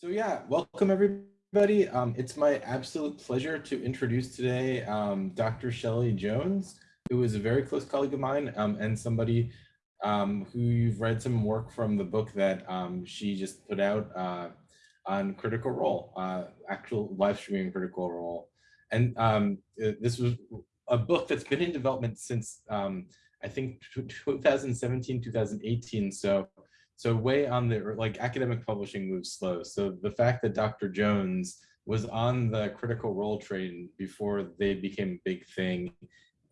So yeah, welcome everybody. Um, it's my absolute pleasure to introduce today um, Dr. Shelley Jones, who is a very close colleague of mine um, and somebody um, who you've read some work from the book that um, she just put out uh, on Critical Role, uh, actual live streaming Critical Role. And um, this was a book that's been in development since I think 2017, 2018. So so way on the, like academic publishing moves slow. So the fact that Dr. Jones was on the critical role train before they became a big thing,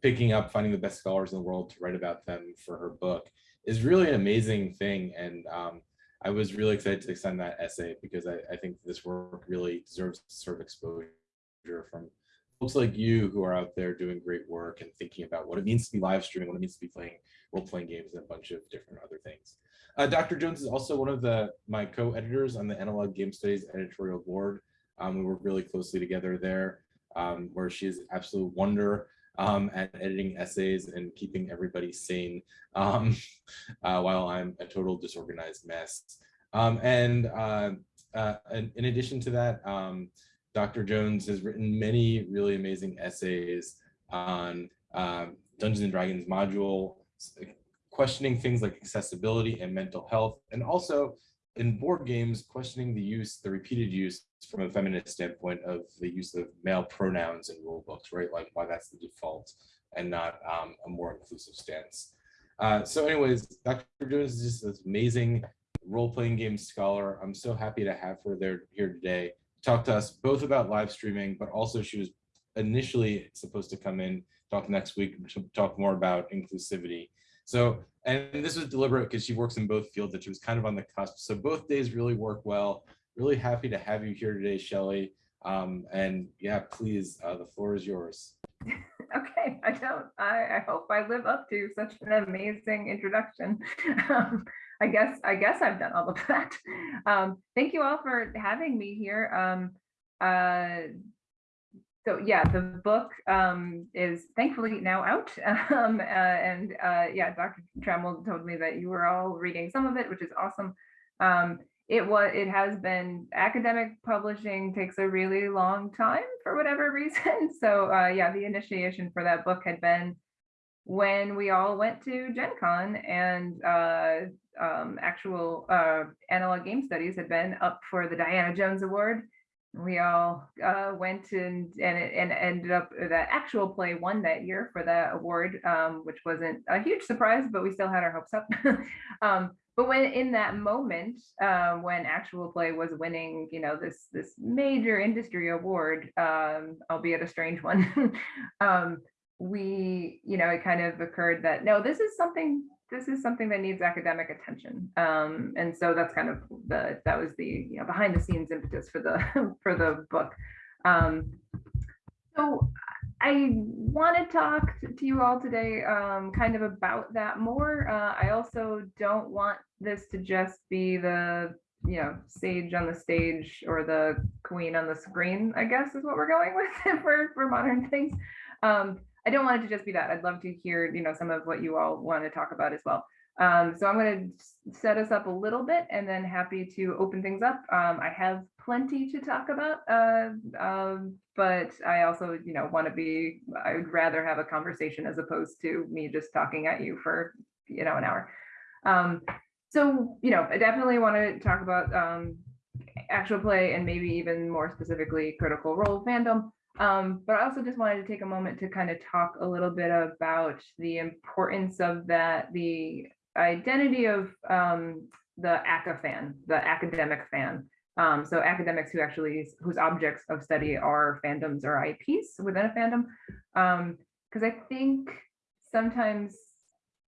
picking up, finding the best scholars in the world to write about them for her book is really an amazing thing. And um, I was really excited to extend that essay because I, I think this work really deserves sort of exposure from folks like you who are out there doing great work and thinking about what it means to be live streaming, what it means to be playing role-playing games and a bunch of different other things. Uh, Dr. Jones is also one of the my co-editors on the Analog Game Studies editorial board. Um, we work really closely together there, um, where she is absolute wonder um, at editing essays and keeping everybody sane um, uh, while I'm a total disorganized mess. Um, and uh, uh, in, addition to that, um, Dr. Jones has written many really amazing essays on Dungeons and Dragons module, questioning things like accessibility and mental health, and also in board games, questioning the use, the repeated use from a feminist standpoint of the use of male pronouns in rule books, right? Like why that's the default and not um, a more inclusive stance. Uh, so anyways, Dr. Jones is just this amazing role-playing game scholar. I'm so happy to have her there here today talk to us both about live streaming, but also she was initially supposed to come in, talk next week, to talk more about inclusivity. So, and this was deliberate because she works in both fields that she was kind of on the cusp. So both days really work well. Really happy to have you here today, Shelly. Um, and yeah, please, uh, the floor is yours. okay, I don't, I, I, hope I live up to such an amazing introduction. Um, I guess, I guess I've done all of that. Um, thank you all for having me here. Um, uh, so yeah, the book um, is thankfully now out. Um, uh, and uh, yeah, Dr. Trammell told me that you were all reading some of it, which is awesome. Um, it was, it has been academic publishing takes a really long time for whatever reason. So uh, yeah, the initiation for that book had been when we all went to Gen Con and uh, um, actual uh, analog game studies had been up for the Diana Jones Award we all uh, went and and and ended up uh, that actual play won that year for that award, um, which wasn't a huge surprise, but we still had our hopes up. um, but when in that moment, uh, when actual play was winning, you know, this this major industry award, um, albeit a strange one, um, we, you know, it kind of occurred that no, this is something this is something that needs academic attention. Um, and so that's kind of the, that was the you know, behind the scenes impetus for the, for the book. Um, so I want to talk to you all today um, kind of about that more. Uh, I also don't want this to just be the you know sage on the stage or the queen on the screen, I guess is what we're going with for, for modern things. Um, I don't want it to just be that. I'd love to hear, you know, some of what you all want to talk about as well. Um, so I'm going to set us up a little bit and then happy to open things up. Um, I have plenty to talk about, uh, um, but I also, you know, want to be, I would rather have a conversation as opposed to me just talking at you for, you know, an hour. Um, so, you know, I definitely want to talk about um, actual play and maybe even more specifically critical role fandom. Um, but I also just wanted to take a moment to kind of talk a little bit about the importance of that, the identity of um, the ACA fan, the academic fan. Um, so academics who actually, whose objects of study are fandoms or IPs within a fandom. Because um, I think sometimes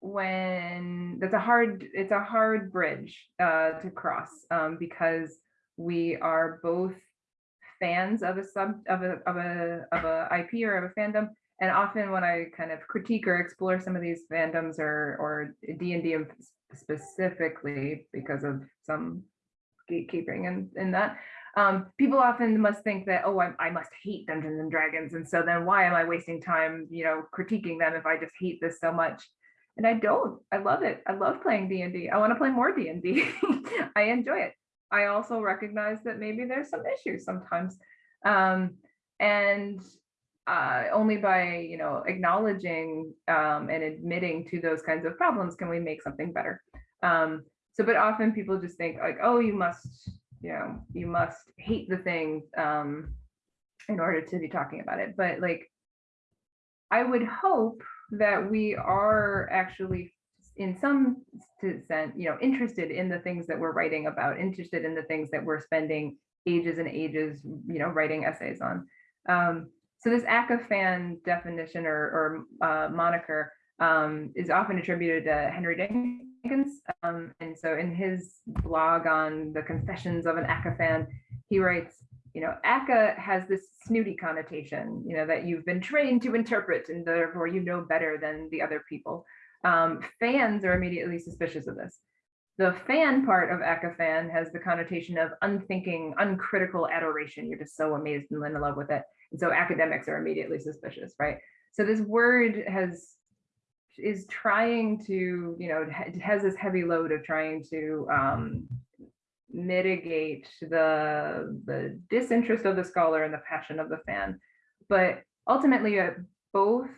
when that's a hard, it's a hard bridge uh, to cross um, because we are both fans of a sub of a of a of a IP or of a fandom. And often when I kind of critique or explore some of these fandoms or or D and D specifically because of some gatekeeping and in that, um, people often must think that oh I, I must hate Dungeons and Dragons, and so then why am I wasting time you know critiquing them if I just hate this so much? And I don't. I love it. I love playing D and D. I want to play more D and D. I enjoy it. I also recognize that maybe there's some issues sometimes. Um, and uh, only by, you know, acknowledging um, and admitting to those kinds of problems can we make something better. Um, so, but often people just think like, oh, you must, you know, you must hate the thing um, in order to be talking about it. But like, I would hope that we are actually in some sense, you know, interested in the things that we're writing about, interested in the things that we're spending ages and ages, you know, writing essays on. Um, so this Aca-Fan definition or, or uh, moniker um, is often attributed to Henry Jenkins. Um, and so in his blog on the confessions of an Aca-Fan, he writes, you know, ACA has this snooty connotation, you know, that you've been trained to interpret and therefore you know better than the other people um, fans are immediately suspicious of this. The fan part of Aca-Fan has the connotation of unthinking, uncritical adoration. You're just so amazed and in love with it. And so academics are immediately suspicious, right? So this word has is trying to, you know, it has this heavy load of trying to um, mitigate the, the disinterest of the scholar and the passion of the fan. But ultimately, uh, both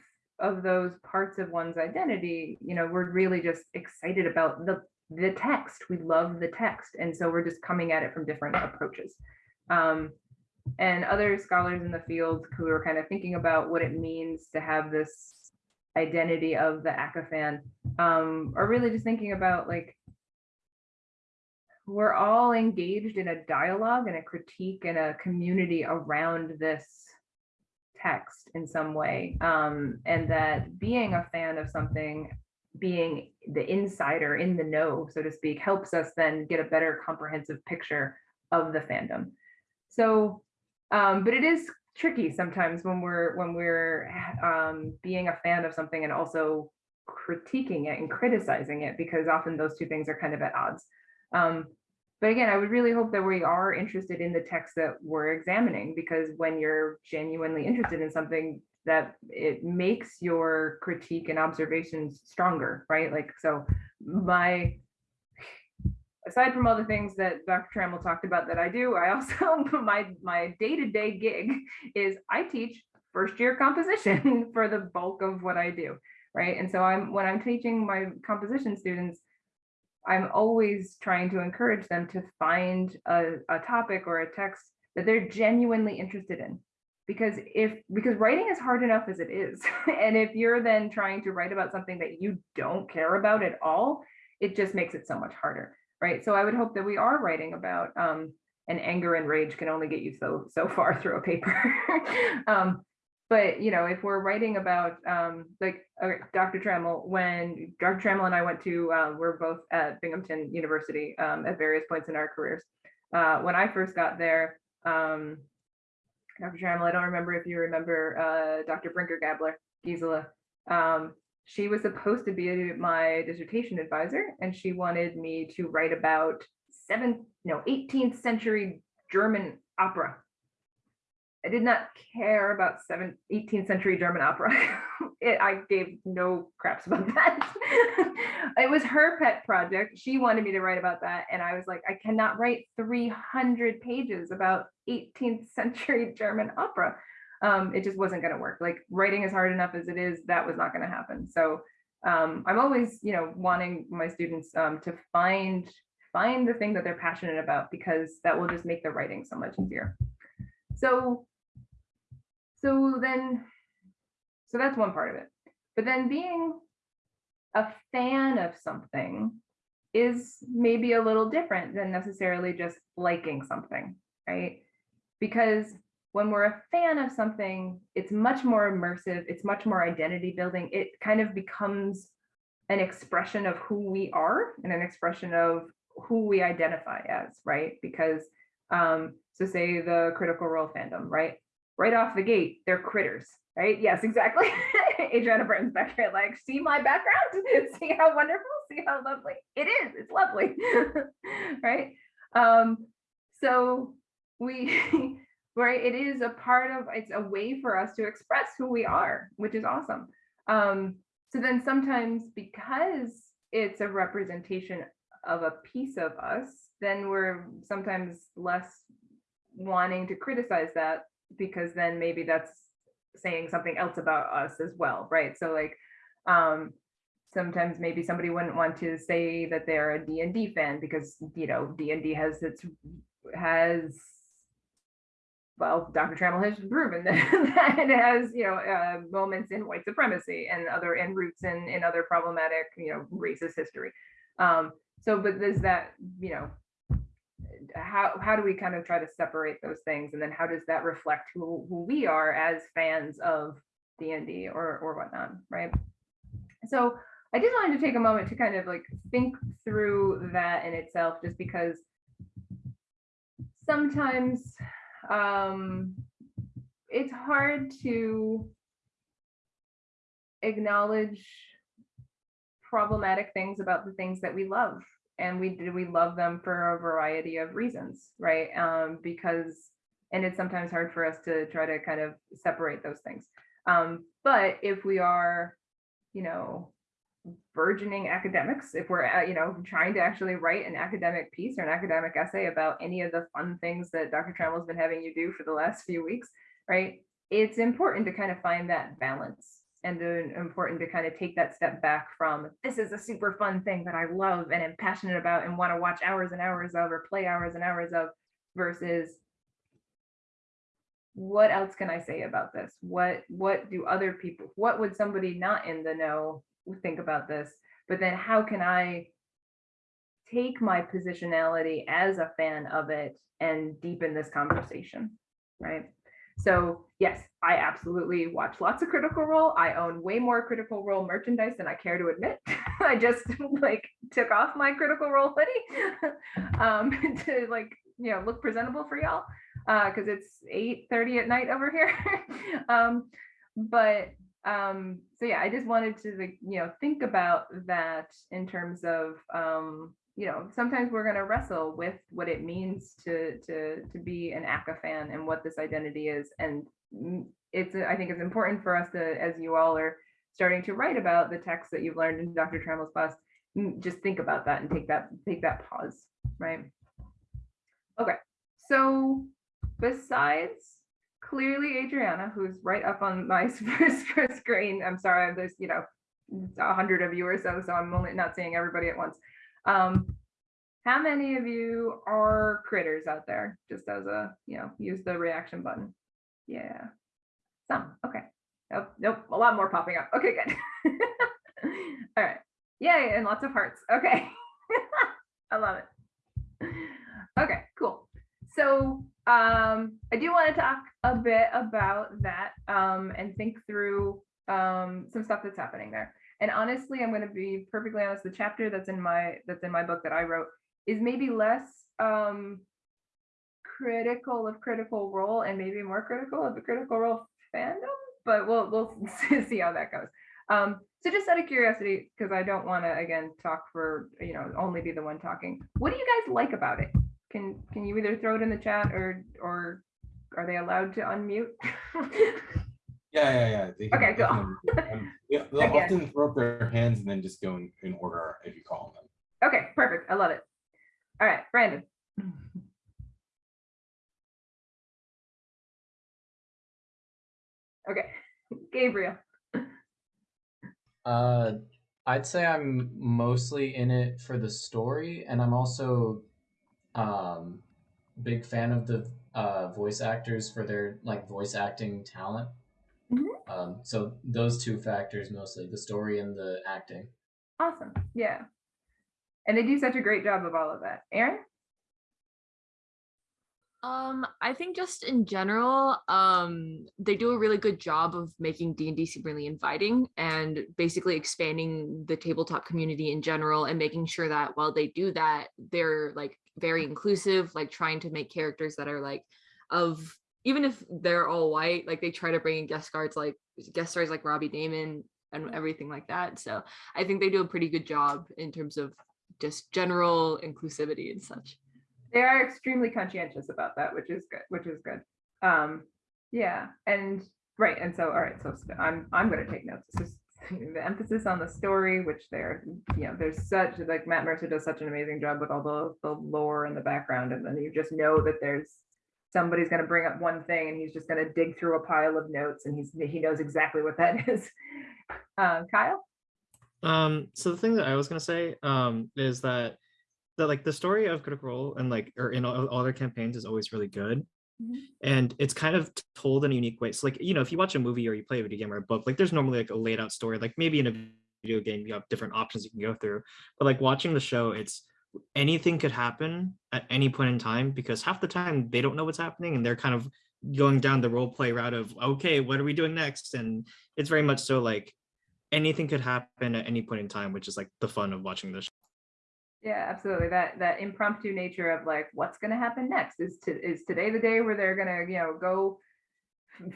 of those parts of one's identity, you know, we're really just excited about the the text. We love the text. And so we're just coming at it from different approaches. Um, and other scholars in the field who are kind of thinking about what it means to have this identity of the Aca-Fan um, are really just thinking about like, we're all engaged in a dialogue and a critique and a community around this text in some way um, and that being a fan of something being the insider in the know so to speak helps us then get a better comprehensive picture of the fandom. So um, but it is tricky sometimes when we're when we're um, being a fan of something and also critiquing it and criticizing it because often those two things are kind of at odds. Um, but again, I would really hope that we are interested in the text that we're examining, because when you're genuinely interested in something, that it makes your critique and observations stronger, right? Like, so my, aside from all the things that Dr. Trammell talked about that I do, I also, my, my day-to-day -day gig is I teach first year composition for the bulk of what I do, right? And so I'm, when I'm teaching my composition students, I'm always trying to encourage them to find a, a topic or a text that they're genuinely interested in. Because if because writing is hard enough as it is. and if you're then trying to write about something that you don't care about at all, it just makes it so much harder. Right. So I would hope that we are writing about um, and anger and rage can only get you so so far through a paper. um, but you know, if we're writing about um, like uh, Dr. Trammell, when Dr. Trammell and I went to, uh, we're both at Binghamton University um, at various points in our careers. Uh, when I first got there, um, Dr. Trammell, I don't remember if you remember uh, Dr. Brinker Gabler, Gisela. Um, she was supposed to be my dissertation advisor, and she wanted me to write about seven, no, 18th century German opera I did not care about seven, 18th century German opera. it, I gave no craps about that. it was her pet project. She wanted me to write about that. And I was like, I cannot write 300 pages about 18th century German opera. Um, it just wasn't going to work. Like writing is hard enough as it is, that was not going to happen. So um, I'm always, you know, wanting my students um, to find find the thing that they're passionate about because that will just make the writing so much easier. So so then, so that's one part of it. But then being a fan of something is maybe a little different than necessarily just liking something, right? Because when we're a fan of something, it's much more immersive, it's much more identity building. It kind of becomes an expression of who we are and an expression of who we identify as, right? Because um, so say the critical role fandom, right? Right off the gate, they're critters, right? Yes, exactly. Adriana Burton's back here, like, see my background? see how wonderful? See how lovely? It is, it's lovely, right? Um, so we, right, it is a part of, it's a way for us to express who we are, which is awesome. Um, so then sometimes because it's a representation of a piece of us, then we're sometimes less wanting to criticize that because then maybe that's saying something else about us as well, right? So like, um, sometimes maybe somebody wouldn't want to say that they're a D and D fan because, you know, D and D has its, has well, Dr. Trammell has proven that, that it has, you know, uh, moments in white supremacy and other and roots in in other problematic, you know, racist history. Um, so, but there's that, you know, how how do we kind of try to separate those things, and then how does that reflect who who we are as fans of D and D or or whatnot, right? So, I just wanted to take a moment to kind of like think through that in itself, just because sometimes um, it's hard to acknowledge problematic things about the things that we love and we we love them for a variety of reasons right? Um because and it's sometimes hard for us to try to kind of separate those things. Um but if we are you know burgeoning academics if we're uh, you know trying to actually write an academic piece or an academic essay about any of the fun things that dr trammell's been having you do for the last few weeks right? It's important to kind of find that balance and then important to kind of take that step back from this is a super fun thing that i love and am passionate about and want to watch hours and hours of or play hours and hours of versus what else can i say about this what what do other people what would somebody not in the know think about this, but then how can I take my positionality as a fan of it and deepen this conversation, right? So yes, I absolutely watch lots of Critical Role. I own way more Critical Role merchandise than I care to admit. I just like took off my Critical Role hoodie um, to like, you know, look presentable for y'all because uh, it's 8 30 at night over here. um, but um so yeah i just wanted to you know think about that in terms of um you know sometimes we're going to wrestle with what it means to to to be an aca fan and what this identity is and it's i think it's important for us to as you all are starting to write about the text that you've learned in dr trammell's class just think about that and take that take that pause right okay so besides clearly Adriana, who's right up on my screen. I'm sorry, there's, you know, a hundred of you or so, so I'm only not seeing everybody at once. Um, how many of you are critters out there? Just as a, you know, use the reaction button. Yeah, some, okay. Nope, nope, a lot more popping up. Okay, good. All right. Yay, and lots of hearts. Okay. I love it. Okay, cool. So um, I do want to talk a bit about that um, and think through um, some stuff that's happening there. And honestly, I'm going to be perfectly honest. The chapter that's in my that's in my book that I wrote is maybe less um, critical of Critical Role and maybe more critical of the Critical Role fandom. But we'll we'll see how that goes. Um, so just out of curiosity, because I don't want to again talk for you know only be the one talking. What do you guys like about it? Can can you either throw it in the chat or or are they allowed to unmute? Yeah, yeah, yeah. They Okay, cool. definitely- um, yeah, they'll Okay. often throw up their hands and then just go in, in order if you call them. Okay, perfect. I love it. All right, Brandon. Okay, Gabriel. Uh, I'd say I'm mostly in it for the story, and I'm also um big fan of the uh voice actors for their like voice acting talent. Mhm. Um, so those two factors mostly, the story and the acting. Awesome. Yeah. And they do such a great job of all of that. Aaron? Um, I think just in general, um, they do a really good job of making D&D seem really inviting and basically expanding the tabletop community in general and making sure that while they do that, they're like very inclusive, like trying to make characters that are like of even if they're all white, like they try to bring in guest stars like guest stars like Robbie Daymond and everything like that. So I think they do a pretty good job in terms of just general inclusivity and such. They are extremely conscientious about that, which is good, which is good. Um, yeah, and right, and so all right, so I'm I'm gonna take notes. So the emphasis on the story, which there, you know, there's such like Matt Mercer does such an amazing job with all the the lore and the background, and then you just know that there's somebody's going to bring up one thing and he's just going to dig through a pile of notes and he's he knows exactly what that is. Uh, Kyle. Um, so the thing that I was gonna say um is that that like the story of Critical Role and like or in all, all their campaigns is always really good. Mhm. And it's kind of told in a unique way. So like, you know, if you watch a movie or you play a video game or a book, like there's normally like a laid out story. Like maybe in a video game, you have different options you can go through. But like watching the show, it's anything could happen at any point in time because half the time they don't know what's happening and they're kind of going down the role play route of okay, what are we doing next? And it's very much so like anything could happen at any point in time, which is like the fun of watching this. Yeah, absolutely. That that impromptu nature of like what's going to happen next is to is today the day where they're going to you know go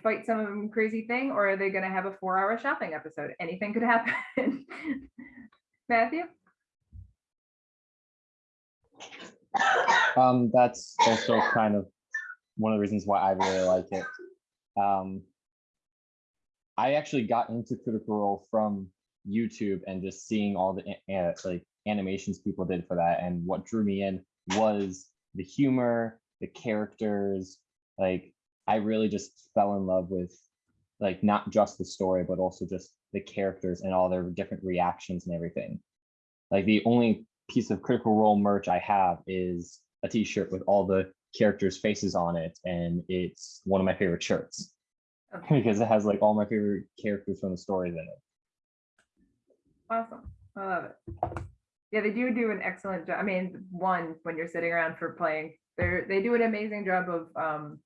fight some crazy thing or are they going to have a four hour shopping episode? Anything could happen. Matthew. Um, that's also kind of one of the reasons why I really like it. Um, I actually got into Critical Role from YouTube and just seeing all the a- like animations people did for that, and what drew me in was the humor, the characters. Like I really just fell in love with like not just the story, but also just the characters and all their different reactions and everything. Like the only piece of Critical Role merch I have is a T-shirt with all the characters' faces on it, and it's one of my favorite shirts Okay, because it has like all my favorite characters from the stories in it. awesome. I love it. Yeah, they do do an excellent job. I mean, one when you're sitting around for playing, they're they do an amazing job of um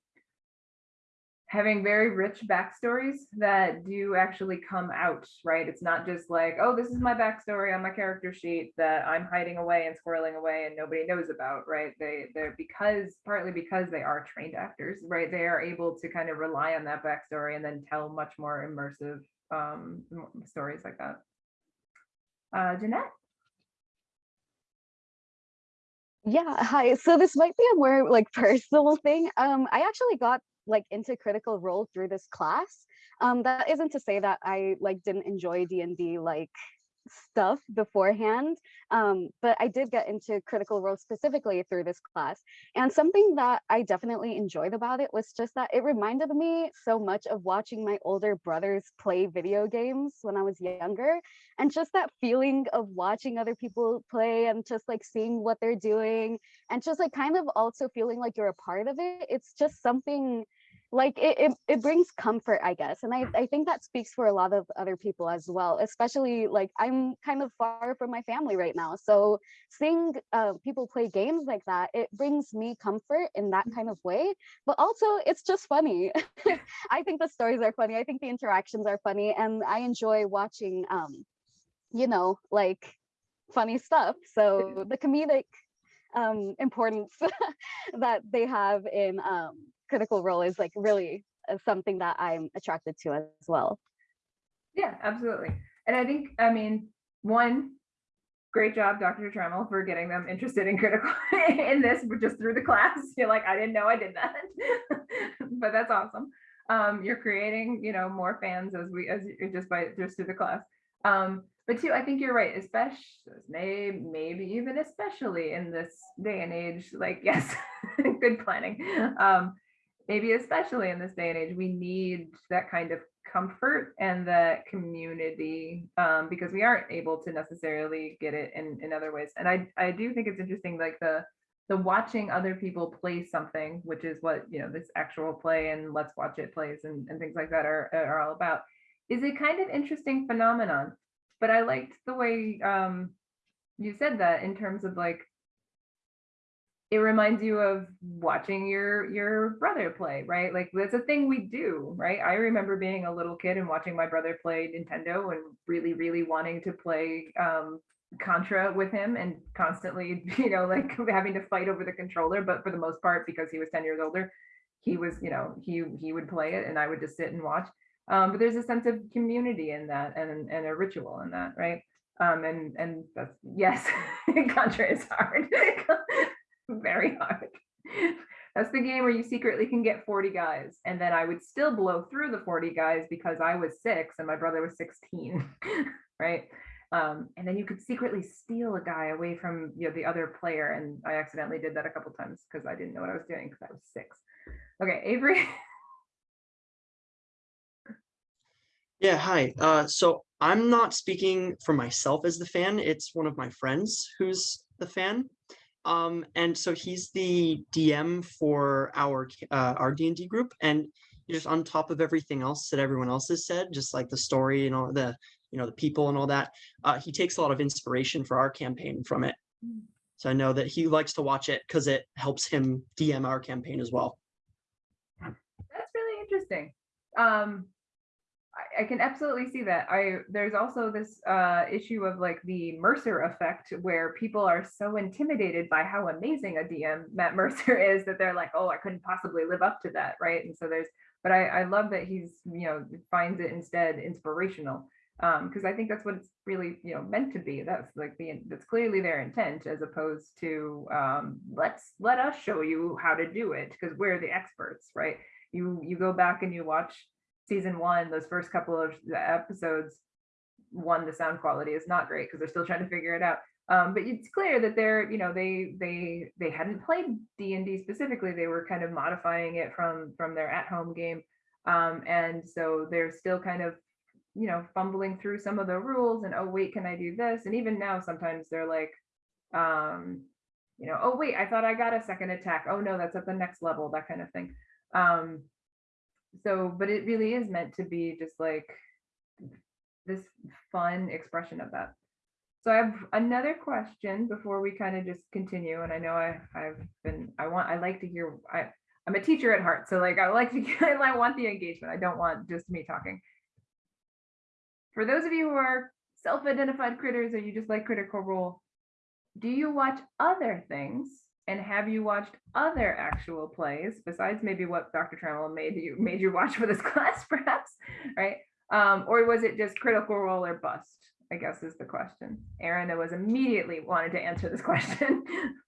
having very rich backstories that do actually come out, right? It's not just like, oh, this is my backstory on my character sheet that I'm hiding away and squirreling away and nobody knows about, right? They they're because partly because they are trained actors, right? They are able to kind of rely on that backstory and then tell much more immersive um stories like that. Uh Jeanette? Yeah, hi. So this might be a more like personal thing. Um, I actually got like into Critical Role through this class. Um, that isn't to say that I like didn't enjoy D and D like stuff beforehand. Um, but I did get into Critical Role specifically through this class. And something that I definitely enjoyed about it was just that it reminded me so much of watching my older brothers play video games when I was younger and just that feeling of watching other people play and just like seeing what they're doing and just like kind of also feeling like you're a part of it it's just something like it, it, it brings comfort i guess and I, I think that speaks for a lot of other people as well especially like i'm kind of far from my family right now so seeing uh, people play games like that it brings me comfort in that kind of way but also it's just funny. I think the stories are funny i think the interactions are funny and i enjoy watching um you know, like funny stuff. So the comedic um, importance that they have in um, Critical Role is like really uh, something that I'm attracted to as well. Yeah, absolutely. And I think, I mean, one, great job, Dr. Trammell, for getting them interested in critical in this just through the class. You're like, I didn't know I did that, but that's awesome. Um, you're creating, you know, more fans as we as just by just through the class. Um, but two, I think you're right, especially may maybe even especially in this day and age. Like, yes, good planning. Um, maybe especially in this day and age, we need that kind of comfort and that community um, because we aren't able to necessarily get it in, in other ways. And I, I do think it's interesting, like the the watching other people play something, which is what you know this actual play and let's watch it plays and, and things like that are, are all about, is a kind of interesting phenomenon. But I liked the way um, you said that in terms of like it reminds you of watching your your brother play right? Like that's a thing we do right? I remember being a little kid and watching my brother play nintendo and really really wanting to play um contra with him and constantly you know like having to fight over the controller but for the most part because he was 10 years older he was you know he he would play it and i would just sit and watch. Um but there's a sense of community in that and and a ritual in that right? Um and and that's yes contra is hard very hard That's the game where you secretly can get 40 guys. And then I would still blow through the 40 guys because I was six and my brother was 16. right. Um, and then you could secretly steal a guy away from you know the other player. And I accidentally did that a couple times because I didn't know what I was doing because I was six. Okay, Avery. Yeah, hi. Uh, so I'm not speaking for myself as the fan. It's one of my friends who's the fan. Um, and so he's the DM for our uh, our D and D group, and just on top of everything else that everyone else has said, just like the story and all the you know the people and all that, uh, he takes a lot of inspiration for our campaign from it. So I know that he likes to watch it because it helps him DM our campaign as well. That's really interesting. Um, I, can absolutely see that. I there's also this uh, issue of like the Mercer effect, where people are so intimidated by how amazing a DM Matt Mercer is that they're like, oh, I couldn't possibly live up to that, right? And so there's, but I, I love that he's you know finds it instead inspirational because I think that's what it's really you know meant to be. That's like the that's clearly their intent, as opposed to um, let's let us show you how to do it because we're the experts, right? You you go back and you watch season one, those first couple of episodes. One, the sound quality is not great because they're still trying to figure it out. Um, but it's clear that they're you know they they they hadn't played D and D specifically. They were kind of modifying it from from their at home game, um, and so they're still kind of you know, fumbling through some of the rules and, oh, wait, can I do this? And even now, sometimes they're like, um, you know, oh, wait, I thought I got a second attack. Oh, no, that's at the next level, that kind of thing. Um, so, but it really is meant to be just like this fun expression of that. So I have another question before we kind of just continue. And I know I, I've been, I want, I like to hear, I, I'm a teacher at heart. So like, I like to, I want the engagement. I don't want just me talking for those of you who are self-identified critters or you just like critical role, do you watch other things? And have you watched other actual plays besides maybe what Dr. Trammell made you made you watch for this class, perhaps, right? Um, or was it just critical role or bust? I guess is the question. Aaron, that was immediately wanted to answer this question.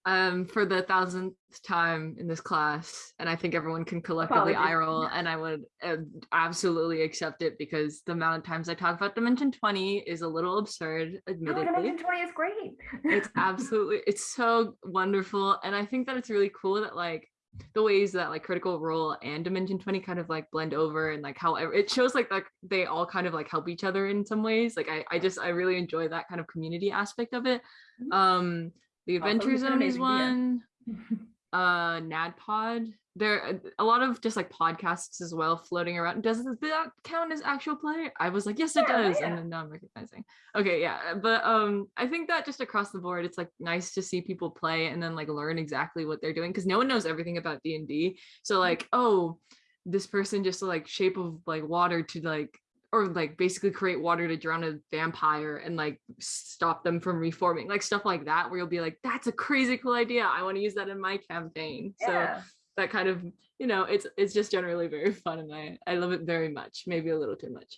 um for the thousandth time in this class and i think everyone can collectively eye roll and i would uh, absolutely accept it because the amount of times i talk about dimension 20 is a little absurd no, admittedly Dimension 20 is great. it's absolutely it's so wonderful and i think that it's really cool that like the ways that like critical role and dimension 20 kind of like blend over and like however it shows like like they all kind of like help each other in some ways like i i just i really enjoy that kind of community aspect of it. Mhm. um the adventure zone is one. Uh Naddpod there a lot of just like podcasts as well floating around. Does that count as actual play i was like yes it Yeah, does yeah. and then now i'm recognizing. Okay yeah but um i think that just across the board it's like nice to see people play and then like learn exactly what they're doing because no one knows everything about d&d so like oh this person just like shape of like water to like or like basically create water to drown a vampire and like stop them from reforming like stuff like that where you'll be like that's a crazy cool idea. I want to use that in my campaign. So Yeah. That kind of you know it's it's just generally very fun and i i love it very much maybe a little too much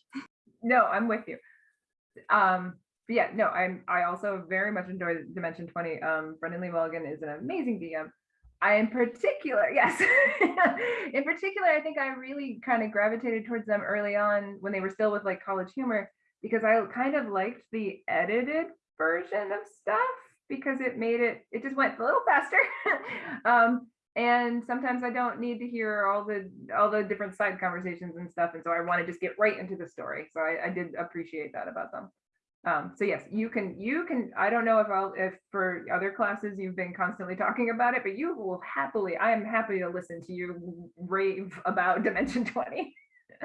no, I'm with you. Um, but yeah, no, I'm I also very much enjoy Dimension 20. Um, Brennan Lee Mulligan is an amazing DM. I in particular, yes, in particular, I think I really kind of gravitated towards them early on when they were still with like college humor because I kind of liked the edited version of stuff because it made it it just went a little faster. um, and sometimes I don't need to hear all the all the different side conversations and stuff, and so I want to just get right into the story. So I, I did appreciate that about them. Um, so yes, you can you can. I don't know if I'll if for other classes you've been constantly talking about it, but you will happily. I am happy to listen to you rave about Dimension Twenty.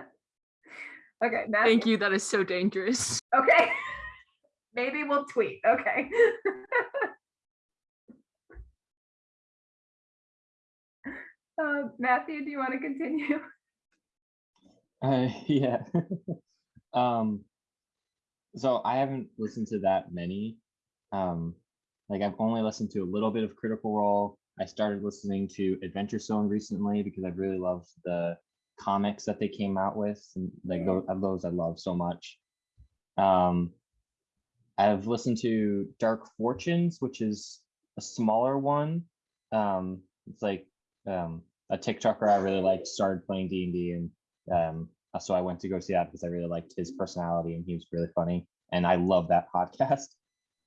okay, Matthew. thank you that is so dangerous Okay. Maybe we'll tweet. Okay. uh, Matthew, do you want to continue? Uh, yeah. um, so I haven't listened to that many. Um, like I've only listened to a little bit of Critical Role. I started listening to Adventure Zone recently because I really loved the comics that they came out with, and like those, those I love so much. Um, I've listened to Dark Fortunes, which is a smaller one. Um, it's like um, a TikToker I really liked started playing D and D, and um, so I went to go see that because I really liked his personality and he was really funny, and I love that podcast.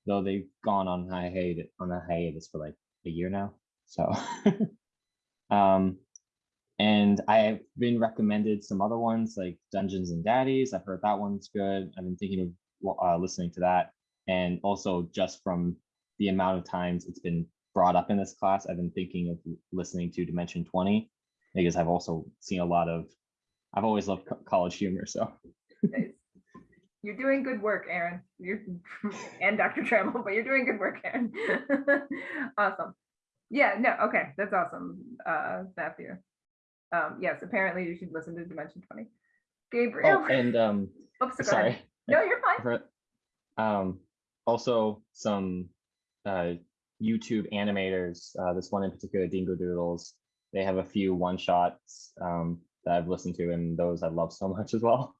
Though they've gone on hiatus on a hiatus for like a year now, so. um, and I've been recommended some other ones like Dungeons and Daddies. I've heard that one's good. I've been thinking of uh, listening to that, and also just from the amount of times it's been brought up in this class, I've been thinking of listening to Dimension 20 because I've also seen a lot of, I've always loved co- college humor. So Nice. You're doing good work, Aaron. You're and Dr. Trammell, but you're doing good work, Aaron. awesome. Yeah, no, okay, that's awesome, uh, Matthew. Um, yes, apparently you should listen to Dimension 20. Gabriel. oh, and um, Oops, sorry. No, you're fine. Um, also some uh, YouTube animators. Uh, this one in particular, Dingo Doodles. They have a few one shots um, that I've listened to, and those I love so much as well.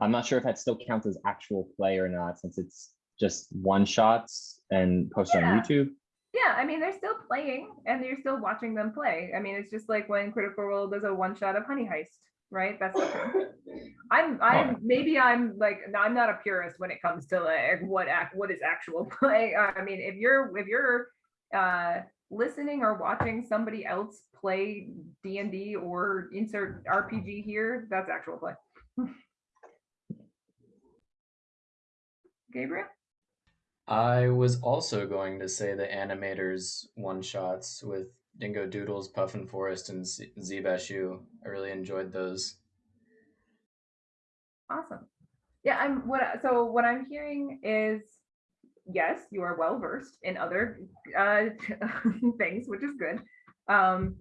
I'm not sure if that still counts as actual play or not, since it's just one shots and posted Yeah. on YouTube. Yeah, I mean, they're still playing and you're still watching them play. I mean, it's just like when Critical Role does a one shot of Honey Heist, right? That's the I'm I'm maybe I'm like I'm not a purist when it comes to like what act what is actual play. I mean, if you're if you're uh listening or watching somebody else play D&D or insert RPG here, that's actual play. Gabriel? I was also going to say the animators one shots with Dingo Doodles, Puffin Forest, and Z- Zee Bashew. I really enjoyed those. Awesome. Yeah, I'm what so what I'm hearing is yes, you are well versed in other uh things, which is good. Um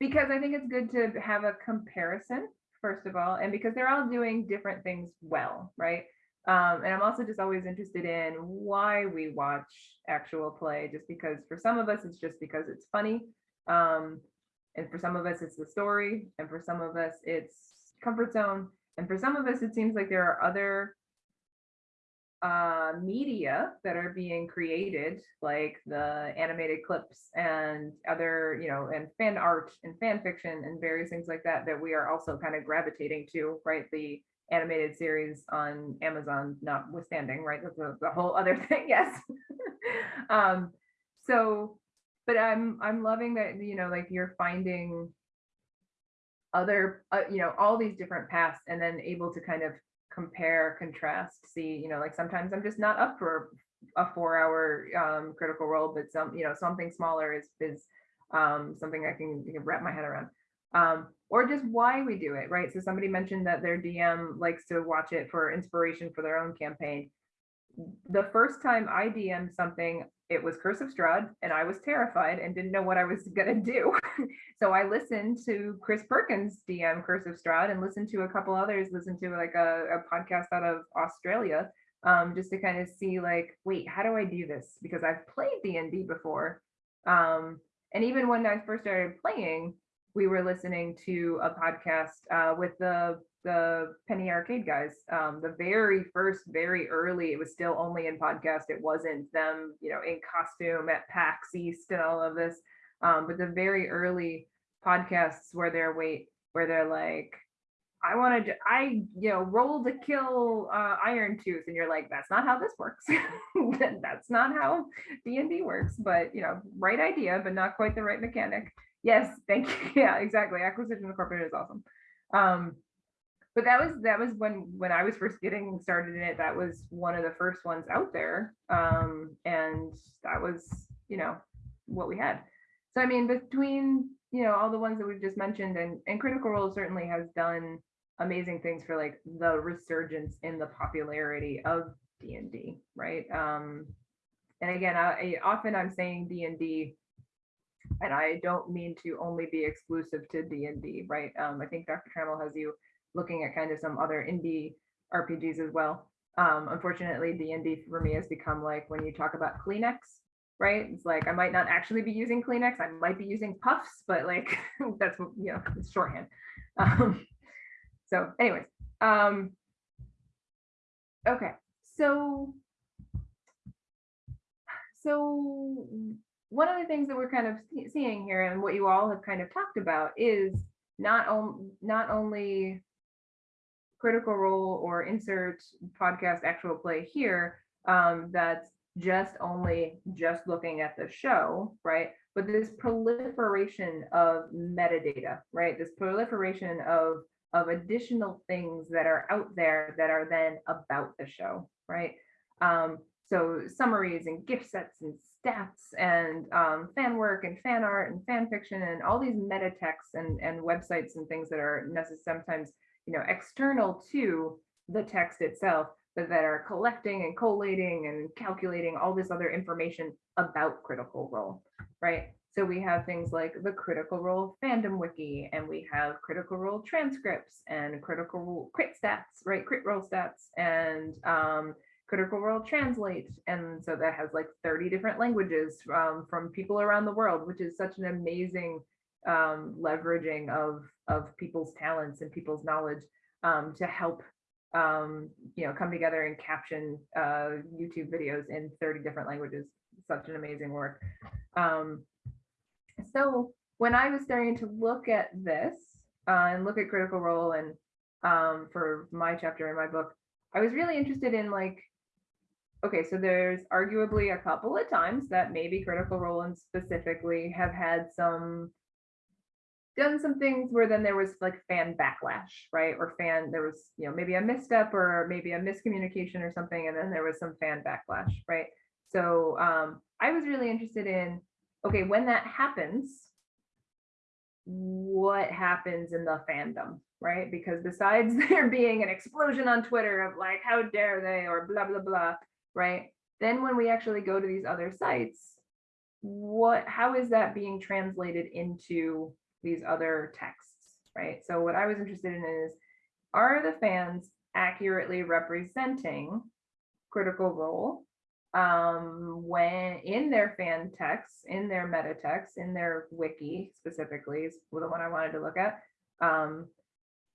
because I think it's good to have a comparison first of all and because they're all doing different things well, right? Um and I'm also just always interested in why we watch actual play just because for some of us it's just because it's funny. Um and for some of us it's the story and for some of us it's comfort zone and for some of us, it seems like there are other uh, media that are being created, like the animated clips and other, you know, and fan art and fan fiction and various things like that, that we are also kind of gravitating to, right? The animated series on Amazon notwithstanding, right? That's a, the whole other thing, yes. um, so, but I'm I'm loving that, you know, like you're finding other uh, you know all these different paths and then able to kind of compare contrast see you know like sometimes i'm just not up for a four hour um critical role but some you know something smaller is is um something i can, can wrap my head around. Um or just why we do it right? So somebody mentioned that their dm likes to watch it for inspiration for their own campaign. The first time i dm something it was curse of strahd and i was terrified and didn't know what i was going to do so I listened to Chris Perkins DM Curse of Strahd and listened to a couple others, listened to like a, a podcast out of Australia, um, just to kind of see like, wait, how do I do this? Because I've played D&D before. Um, and even when I first started playing, we were listening to a podcast uh, with the the Penny Arcade guys. Um, the very first, very early, it was still only in podcast. It wasn't them, you know, in costume at PAX East and all of this um, but the very early podcasts where they're wait where they're like i wanted to i you know roll to kill uh, Irontooth and you're like that's not how this works that's not how d&d works but you know right idea but not quite the right mechanic yes thank you yeah exactly acquisition incorporated is awesome um but that was that was when when i was first getting started in it that was one of the first ones out there um and that was you know what we had so I mean, between you know all the ones that we've just mentioned, and and Critical Role certainly has done amazing things for like the resurgence in the popularity of D and D, right? Um, and again, I, I often I'm saying D and D, and I don't mean to only be exclusive to D and D, right? Um, I think Dr. Trammell has you looking at kind of some other indie RPGs as well. Um, unfortunately, D and D for me has become like when you talk about Kleenex, right? It's like I might not actually be using Kleenex, I might be using puffs, but like that's you know, it's shorthand. Um, so, anyways, um, okay, so so one of the things that we're kind of seeing here and what you all have kind of talked about is not on, not only critical role or insert podcast actual play here um, that's just only just looking at the show, right? But this proliferation of metadata, right? This proliferation of of additional things that are out there that are then about the show, right? Um, so summaries and gift sets and stats and um, fan work and fan art and fan fiction and all these meta texts and, and websites and things that are necessary sometimes you know external to the text itself but that are collecting and collating and calculating all this other information about critical role right? So we have things like the critical role fandom wiki and we have critical role transcripts and critical role crit stats right? Crit role stats and um, critical role translate. And so that has like 30 different languages um, from people around the world which is such an amazing um, leveraging of of people's talents and people's knowledge um, to help um, you know come together and caption uh, YouTube videos in 30 different languages. Such an amazing work. Um, so when I was starting to look at this uh, and look at Critical Role and um, for my chapter in my book, I was really interested in like, okay, so there's arguably a couple of times that maybe Critical Role and specifically have had some done some things where then there was like fan backlash, right? Or fan, there was, you know, maybe a misstep or maybe a miscommunication or something, and then there was some fan backlash, right? So um, I was really interested in, okay, when that happens, what happens in the fandom, right? Because besides there being an explosion on Twitter of like, how dare they, or blah, blah, blah, right? Then when we actually go to these other sites, what, how is that being translated into these other texts, right? So what I was interested in is, are the fans accurately representing critical role um, when in their fan texts, in their meta texts, in their wiki specifically is the one I wanted to look at. Um,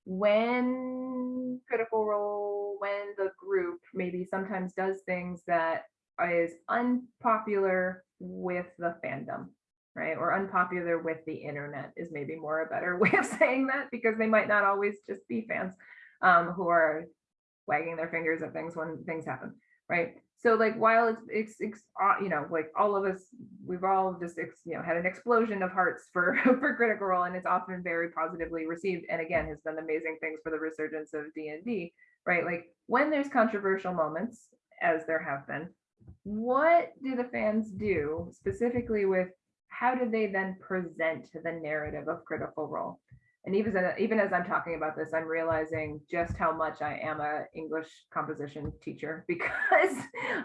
when critical role, when the group maybe sometimes does things that is unpopular with the fandom, right? Or unpopular with the internet is maybe more a better way of saying that because they might not always just be fans um, who are wagging their fingers at things when things happen, right? So like while it's, it's, it's uh, you know, like all of us, we've all just, you know, had an explosion of hearts for, for Critical Role and it's often very positively received. And again, has done amazing things for the resurgence of D&D, right? Like when there's controversial moments, as there have been, what do the fans do specifically with how do they then present the narrative of critical role? And even as, even as i'm talking about this i'm realizing just how much i am a english composition teacher because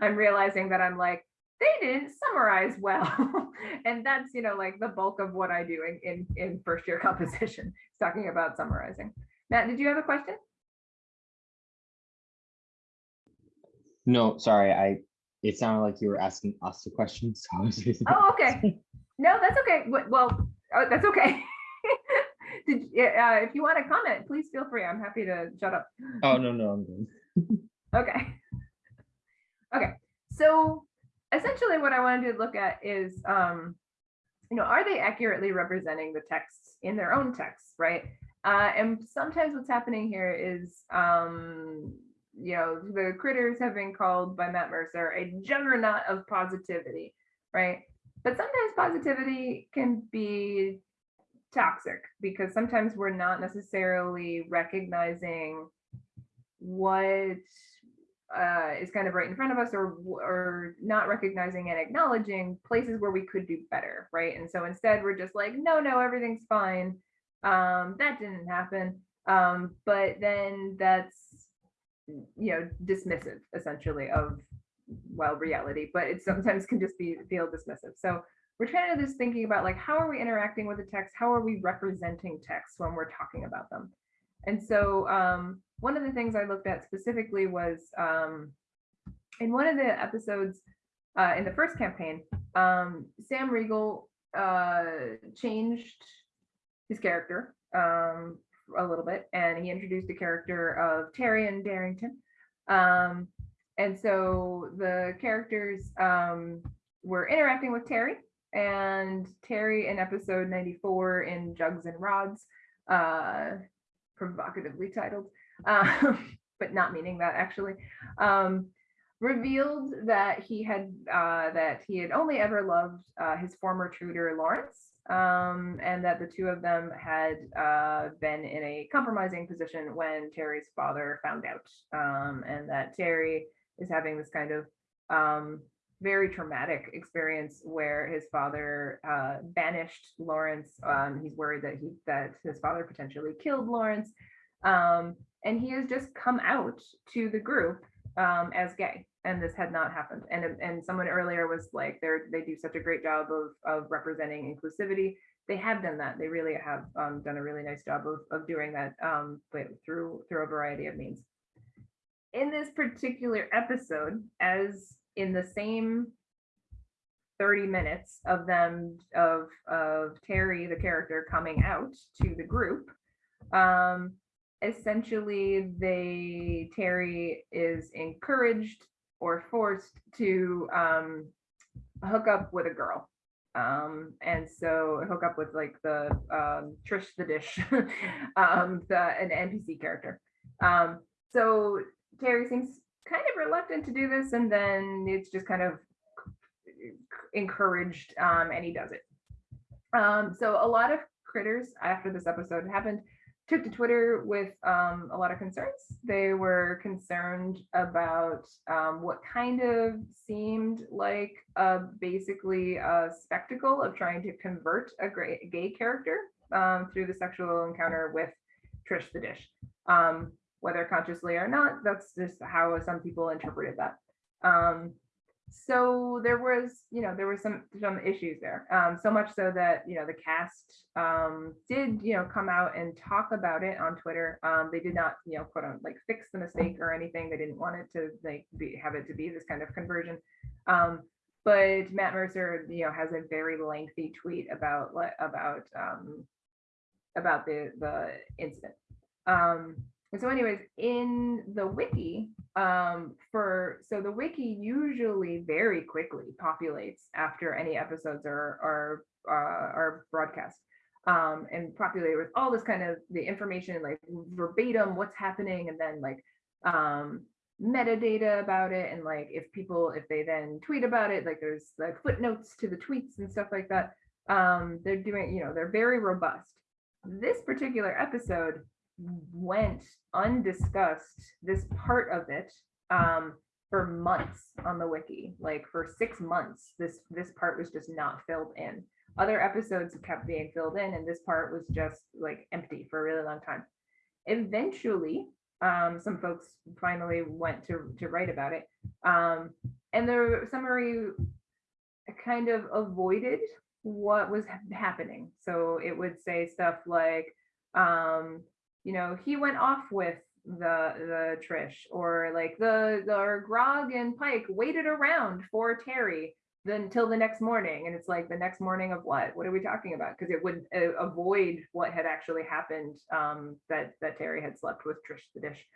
i'm realizing that i'm like they didn't summarize well. And that's you know like the bulk of what i do in in, in first year composition talking about summarizing. Matt did you have a question? No, sorry, I, it sounded like you were asking us a question, so I was. oh okay no that's okay well oh, that's okay did uh, if you want to comment please feel free i'm happy to shut up Oh, no, no, I'm good. Okay. Okay, so essentially what I wanted to look at is, um, you know, are they accurately representing the texts in their own texts, right? Uh, and sometimes what's happening here is, um, you know, the critters have been called by Matt Mercer a juggernaut of positivity, right? But sometimes positivity can be toxic because sometimes we're not necessarily recognizing what uh, is kind of right in front of us or or not recognizing and acknowledging places where we could do better right? And so instead we're just like no no everything's fine. Um that didn't happen. Um but then that's you know dismissive essentially of well reality but it sometimes can just be feel dismissive. So we're trying to just thinking about like how are we interacting with the text? How are we representing text when we're talking about them? And so um, one of the things I looked at specifically was um, in one of the episodes uh, in the first campaign, um, Sam Riegel uh, changed his character um, a little bit, and he introduced the character of Taryon Darrington. Um, and so the characters um, were interacting with Terry, and Terry in episode 94 in Jugs and Rods, uh, provocatively titled, uh, but not meaning that actually, um, revealed that he had uh, that he had only ever loved uh, his former tutor Lawrence, um, and that the two of them had uh, been in a compromising position when Terry's father found out, um, and that Terry is having this kind of um, very traumatic experience where his father uh, banished Lawrence. Um, he's worried that he that his father potentially killed Lawrence, um, and he has just come out to the group um, as gay, and this had not happened. And and someone earlier was like, they they do such a great job of of representing inclusivity. They have done that. They really have um, done a really nice job of of doing that, um, but through through a variety of means. In this particular episode, as in the same 30 minutes of them of of Terry the character coming out to the group um essentially they Terry is encouraged or forced to um hook up with a girl. Um and so hook up with like the um Trish the dish um the an NPC character. Um so Terry seems kind of reluctant to do this and then it's just kind of encouraged um, and he does it. Um, so a lot of critters after this episode happened took to Twitter with um, a lot of concerns. They were concerned about um, what kind of seemed like a, basically a spectacle of trying to convert a gay, character um, through the sexual encounter with Trish the Dish. Whether consciously or not, that's just how some people interpreted that. Um, so there was, you know, there were some some issues there. Um, so much so that you know the cast um, did, you know, come out and talk about it on Twitter. Um, they did not, you know, quote unquote, like fix the mistake or anything. They didn't want it to like be have it to be this kind of conversion. Um, but Matt Mercer, you know, has a very lengthy tweet about about um, about the the incident. Um, and so anyways, in the wiki, um, for so the wiki usually very quickly populates after any episodes are are uh, are broadcast. Um, and populated with all this kind of the information like verbatim what's happening and then like um metadata about it and like if people if they then tweet about it like there's like footnotes to the tweets and stuff like that um they're doing you know they're very robust this particular episode went undiscussed this part of it um for months on the wiki like for six months this this part was just not filled in. Other episodes kept being filled in and this part was just like empty for a really long time. Eventually um some folks finally went to to write about it um and the summary kind of avoided what was happening. So it would say stuff like um you know, he went off with the the Trish or like the the Grog and Pike waited around for Terry then until the next morning and it's like the next morning of what? What are we talking about? Because it would uh, avoid what had actually happened um that that Terry had slept with Trish the dish.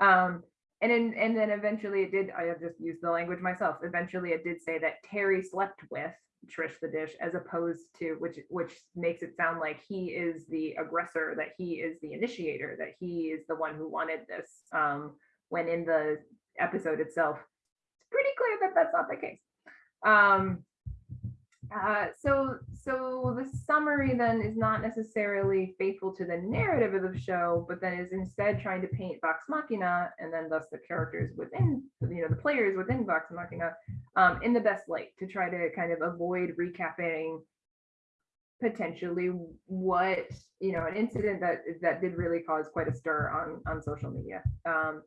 Um and then and then eventually it did I just used the language myself eventually it did say that Terry slept with Trish the dish as opposed to which which makes it sound like he is the aggressor that he is the initiator that he is the one who wanted this um when in the episode itself it's pretty clear that that's not the case. Um uh, so so the summary then is not necessarily faithful to the narrative of the show, but then is instead trying to paint Vox Machina and then thus the characters within, you know, the players within Vox Machina um, in the best light to try to kind of avoid recapping potentially what you know an incident that that did really cause quite a stir on on social media. Um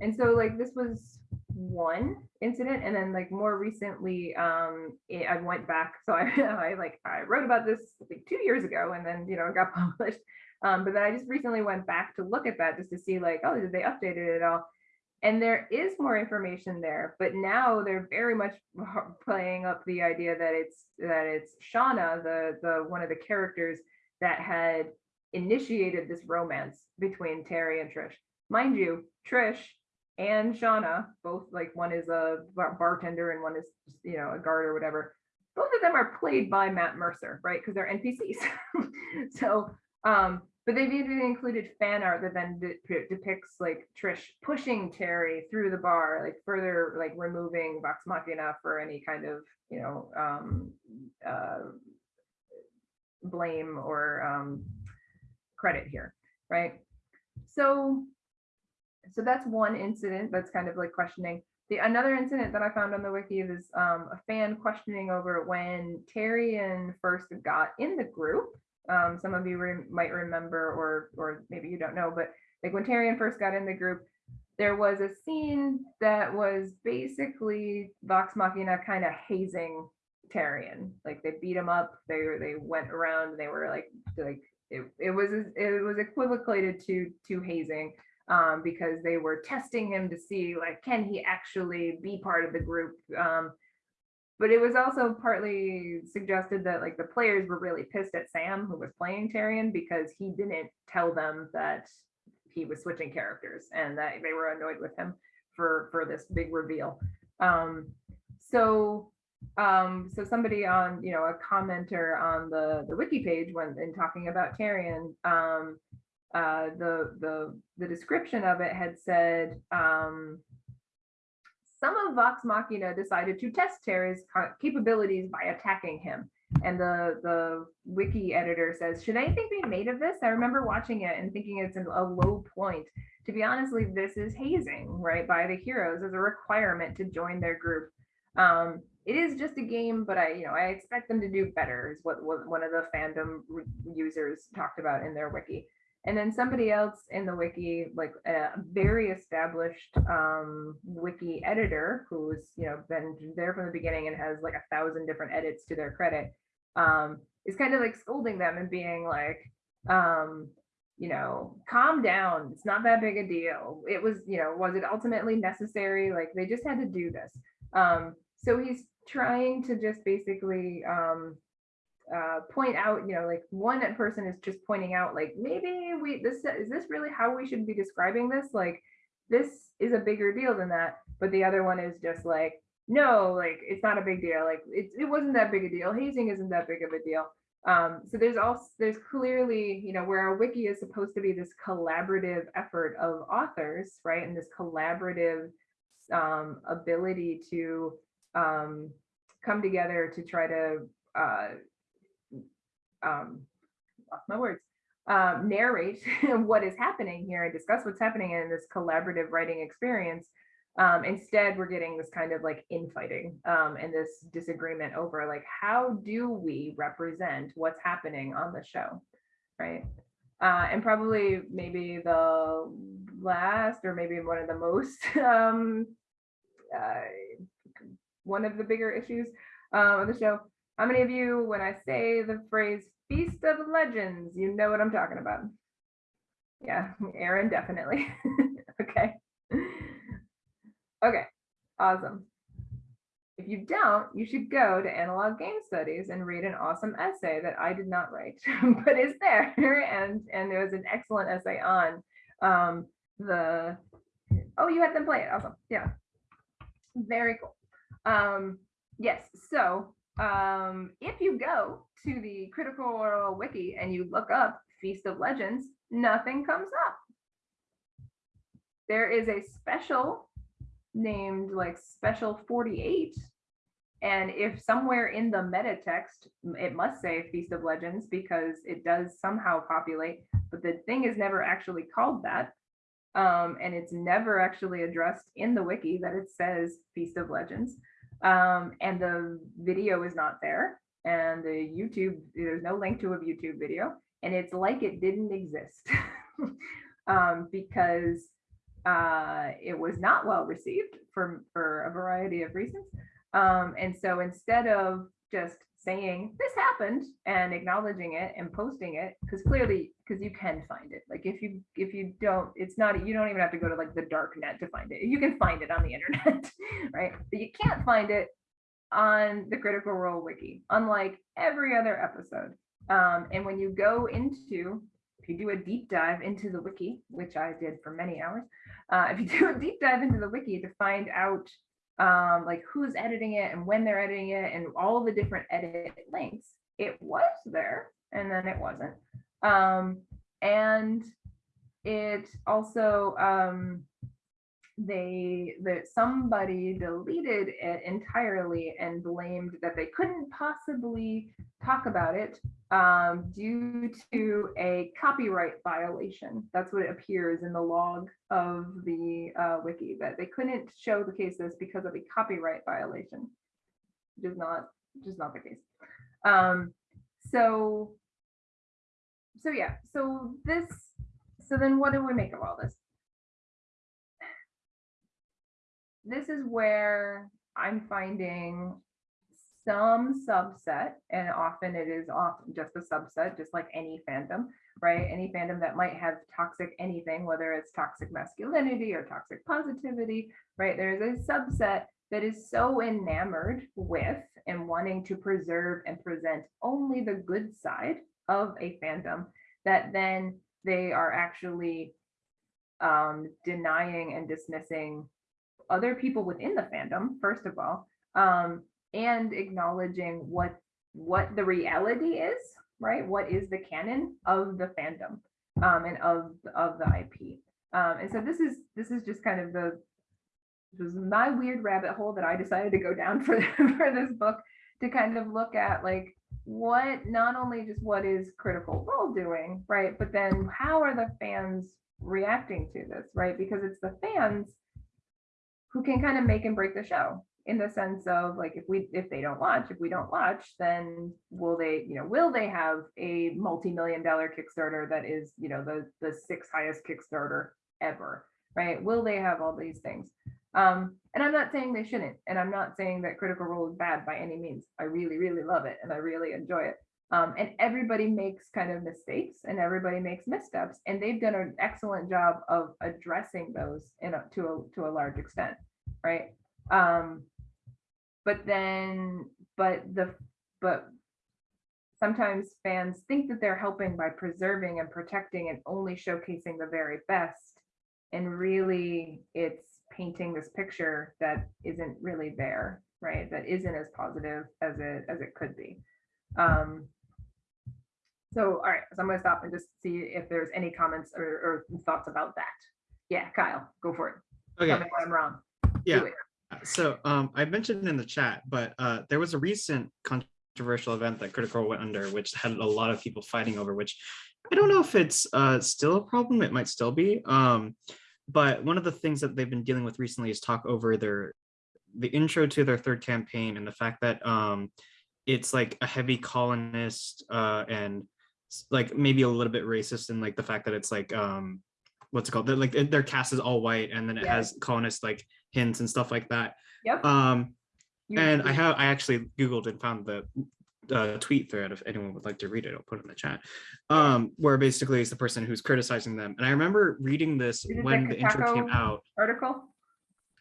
and so like this was one incident and then like more recently um it, i went back so I, I like i wrote about this like two years ago and then you know it got published. Um but then i just recently went back to look at that just to see like oh did they update it at all? And there is more information there but now they're very much playing up the idea that it's that it's shauna the the one of the characters that had initiated this romance between terry and trish. Mind you trish and Shauna, both like one is a bartender and one is you know a guard or whatever, both of them are played by Matt Mercer, right? Because they're NPCs. so, um, but they've even included fan art that then de- depicts like Trish pushing Terry through the bar, like further like removing Vox Machina for any kind of you know um, uh, blame or um, credit here, right? So, so that's one incident that's kind of like questioning. The another incident that I found on the wiki is um, a fan questioning over when Taryon first got in the group. Um, some of you re might remember, or or maybe you don't know, but like when Taryon first got in the group, there was a scene that was basically Vox Machina kind of hazing Taryon. Like they beat him up. They they went around. And they were like like it, it was it was equivocated to to hazing um, because they were testing him to see like can he actually be part of the group. Um, but it was also partly suggested that like the players were really pissed at Sam who was playing Taryon because he didn't tell them that he was switching characters and that they were annoyed with him for for this big reveal. Um, so um, so somebody on, you know, a commenter on the the wiki page when in talking about Taryon, um, uh, the the the description of it had said um, some of Vox Machina decided to test Terry's capabilities by attacking him. And the the wiki editor says, should anything be made of this? I remember watching it and thinking it's a low point. To be honestly, this is hazing, right, by the heroes as a requirement to join their group. Um, it is just a game, but I, you know, I expect them to do better is what, what one of the fandom users talked about in their wiki. And then somebody else in the wiki, like a very established um, wiki editor who's, you know, been there from the beginning and has like a thousand different edits to their credit, um, is kind of like scolding them and being like, um, you know, calm down. It's not that big a deal. It was, you know, was it ultimately necessary? Like they just had to do this. Um, so he's trying to just basically um, uh, point out, you know, like one person is just pointing out, like maybe we this is this really how we should be describing this? Like this is a bigger deal than that. But the other one is just like, no, like it's not a big deal. Like it, it wasn't that big a deal. Hazing isn't that big of a deal. Um, so there's also there's clearly, you know, where a wiki is supposed to be this collaborative effort of authors, right? And this collaborative um, ability to um, come together to try to uh, um, lost my words um, narrate what is happening here and discuss what's happening in this collaborative writing experience. Um, instead, we're getting this kind of like infighting um, and this disagreement over like how do we represent what's happening on the show, right? Uh, and probably maybe the last or maybe one of the most um, uh, one of the bigger issues um, of the show. How many of you, when I say the phrase Feast of Legends, you know what I'm talking about? Yeah, Aaron, definitely. okay. Okay, awesome. If you don't, you should go to Analog Game Studies and read an awesome essay that I did not write, but is there. And and there was an excellent essay on um, the, oh, you had them play it. Awesome. Yeah. Very cool. Um, yes, so um, if you go to the Critical Role wiki and you look up Feast of Legends, nothing comes up. There is a special named like special 48 and if somewhere in the meta text it must say feast of legends because it does somehow populate but the thing is never actually called that um, and it's never actually addressed in the wiki that it says feast of legends um, and the video is not there and the YouTube, there's no link to a YouTube video and it's like it didn't exist um, because uh, it was not well received for, for a variety of reasons. Um, and so instead of just saying this happened and acknowledging it and posting it because clearly because you can find it. Like if you if you don't it's not you don't even have to go to like the dark net to find it. You can find it on the internet right? But you can't find it on the critical role wiki unlike every other episode. Um, and when you go into if you do a deep dive into the wiki which i did for many hours uh, if you do a deep dive into the wiki to find out um, like who's editing it and when they're editing it and all the different edit links, it was there and then it wasn't. Um, and it also, um, they, that somebody deleted it entirely and blamed that they couldn't possibly talk about it um, due to a copyright violation. That's what it appears in the log of the uh, wiki, that they couldn't show the cases because of a copyright violation. Which is not, is not the case. Um, so, so yeah, so this, so then what do we make of all this? This is where I'm finding some subset, and often it is often just a subset, just like any fandom, right? Any fandom that might have toxic anything, whether it's toxic masculinity or toxic positivity, right? There's a subset that is so enamored with and wanting to preserve and present only the good side of a fandom that then they are actually um, denying and dismissing other people within the fandom, first of all, um, and acknowledging what what the reality is, right? What is the canon of the fandom um, and of of the IP? Um, and so this is this is just kind of the this was my weird rabbit hole that I decided to go down for for this book to kind of look at like what not only just what is critical role doing right but then how are the fans reacting to this right because it's the fans who can kind of make and break the show in the sense of like if we if they don't watch if we don't watch then will they you know will they have a multi-million dollar kickstarter that is you know the the sixth highest kickstarter ever right? Will they have all these things? Um and i'm not saying they shouldn't and i'm not saying that critical role is bad by any means. I really really love it and i really enjoy it. Um, and everybody makes kind of mistakes and everybody makes missteps and they've done an excellent job of addressing those in a, to a to a large extent right? Um but then but the but sometimes fans think that they're helping by preserving and protecting and only showcasing the very best. And really it's painting this picture that isn't really there right? That isn't as positive as it as it could be. Um so all right so i'm going to stop and just see if there's any comments or, or thoughts about that. Yeah kyle go for it. Okay. Tell me i'm wrong. Yeah. So um, I mentioned in the chat, but uh, there was a recent controversial event that Critical went under, which had a lot of people fighting over, which I don't know if it's uh, still a problem. It might still be. Um, but one of the things that they've been dealing with recently is talk over their the intro to their third campaign and the fact that um, it's like a heavy colonist uh, and like maybe a little bit racist and like the fact that it's like um, what's it called? They're, like their cast is all white and then it Yeah. has colonist like hints and stuff like that. yep Um, and I have I actually googled and found the uh, tweet thread if anyone would like to read it. I'll put it in the chat. Um, where basically it's the person who's criticizing them. And I remember reading this Is the when the intro came out. article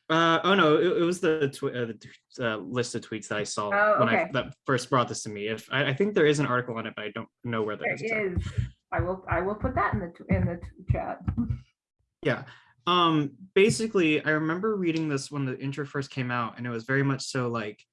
Uh, oh no, it, it was the, uh, the uh, list of tweets that I saw Oh, when I that first brought this to me. If I, I think there is an article on it, but I don't know where that There is. is. I will, I will put that in the, in the chat. Yeah. Um, basically, I remember reading this when the intro first came out, and it was very much so like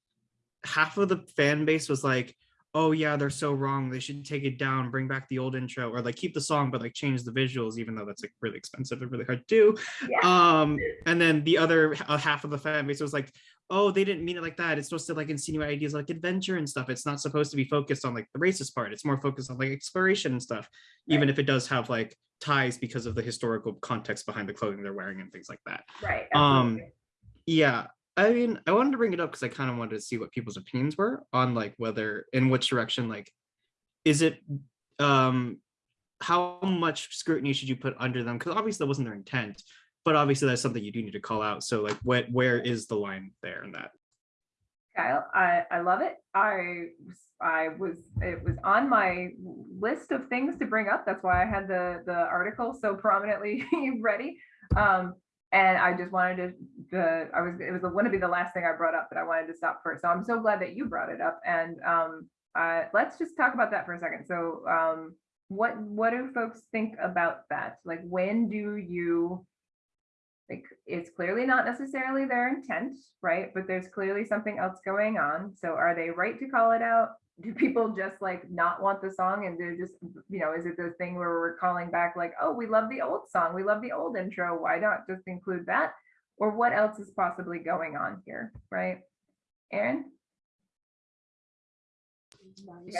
half of the fan base was like, oh yeah, they're so wrong. They should take it down, bring back the old intro, or like keep the song, but like change the visuals, even though that's like really expensive and really hard to do. Yeah. Um, and then the other uh, half of the fan base was like, oh, they didn't mean it like that. It's supposed to like insinuate ideas like adventure and stuff. It's not supposed to be focused on like the racist part. It's more focused on like exploration and stuff, even if it does have like ties because of the historical context behind the clothing they're wearing and things like that. Right. Um, absolutely. Yeah, I mean, I wanted to bring it up because I kind of wanted to see what people's opinions were on like whether in which direction, like, is it um how much scrutiny should you put under them? Because obviously that wasn't their intent, but obviously that's something you do need to call out. So like, what where is the line there in that? Kyle, I, I love it. I, was- I was, it was on my list of things to bring up. That's why I had the, the article so prominently ready. Um, and I just wanted to, the, I was, it was going to be the last thing I brought up, but I wanted to stop first. So I'm so glad that you brought it up. And, um, uh, let's just talk about that for a second. So, um, what, what do folks think about that? Like, when do you, Like, it's clearly not necessarily their intent, right? But there's clearly something else going on. So are they right to call it out? Do people just like not want the song and they're just, you know, is it the thing where we're calling back like, oh, we love the old song, we love the old intro, why not just include that? Or what else is possibly going on here, right? Aaron?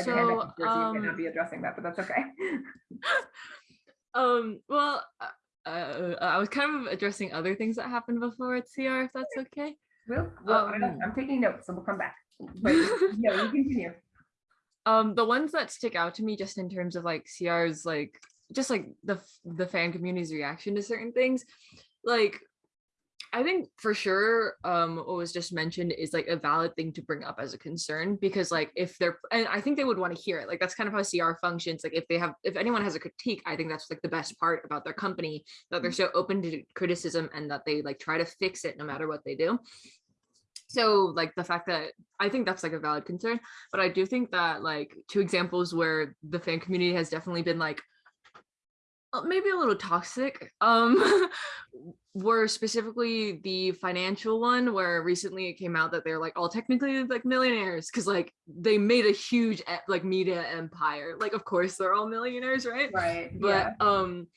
So, up before, you may um, be addressing that, but that's okay. um, well, uh, I was kind of addressing other things that happened before at CR, if that's okay. Well, well, Um, I'm taking notes, so we'll come back. But no, you continue. Um, the ones that stick out to me just in terms of like CR's like just like the the fan community's reaction to certain things, like I think for sure um what was just mentioned is like a valid thing to bring up as a concern because like if they're and I think they would want to hear it. Like that's kind of how CR functions. Like if they have if anyone has a critique, I think that's like the best part about their company that they're so open to criticism and that they like try to fix it no matter what they do. So like the fact that I think that's like a valid concern, but I do think that like two examples where the fan community has definitely been like maybe a little toxic um were specifically the financial one where recently it came out that they're like all technically like millionaires because like they made a huge like media empire like of course they're all millionaires right Right, but yeah. um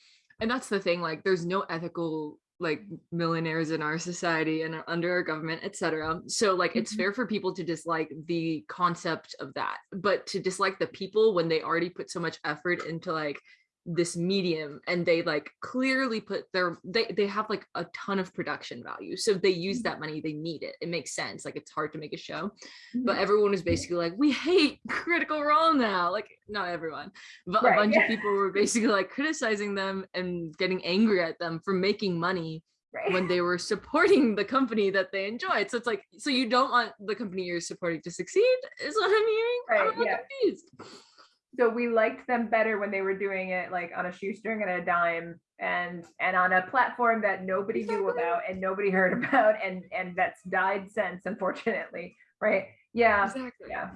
and that's the thing like there's no ethical like millionaires in our society and under our government etc so like it's Mhm. fair for people to dislike the concept of that but to dislike the people when they already put so much effort into like this medium and they like clearly put their they they have like a ton of production value so they use Mhm. that money they need it it makes sense like it's hard to make a show but Mhm. everyone is basically like we hate critical role now like not everyone but Right, a bunch yeah. of people were basically like criticizing them and getting angry at them for making money Right. when they were supporting the company that they enjoyed so it's like so you don't want the company you're supporting to succeed is what i'm hearing Right, i'm yeah. confused So we liked them better when they were doing it like on a shoestring and a dime and and on a platform that nobody knew about and nobody heard about and and that's died since unfortunately right? Yeah. Exactly. Yeah.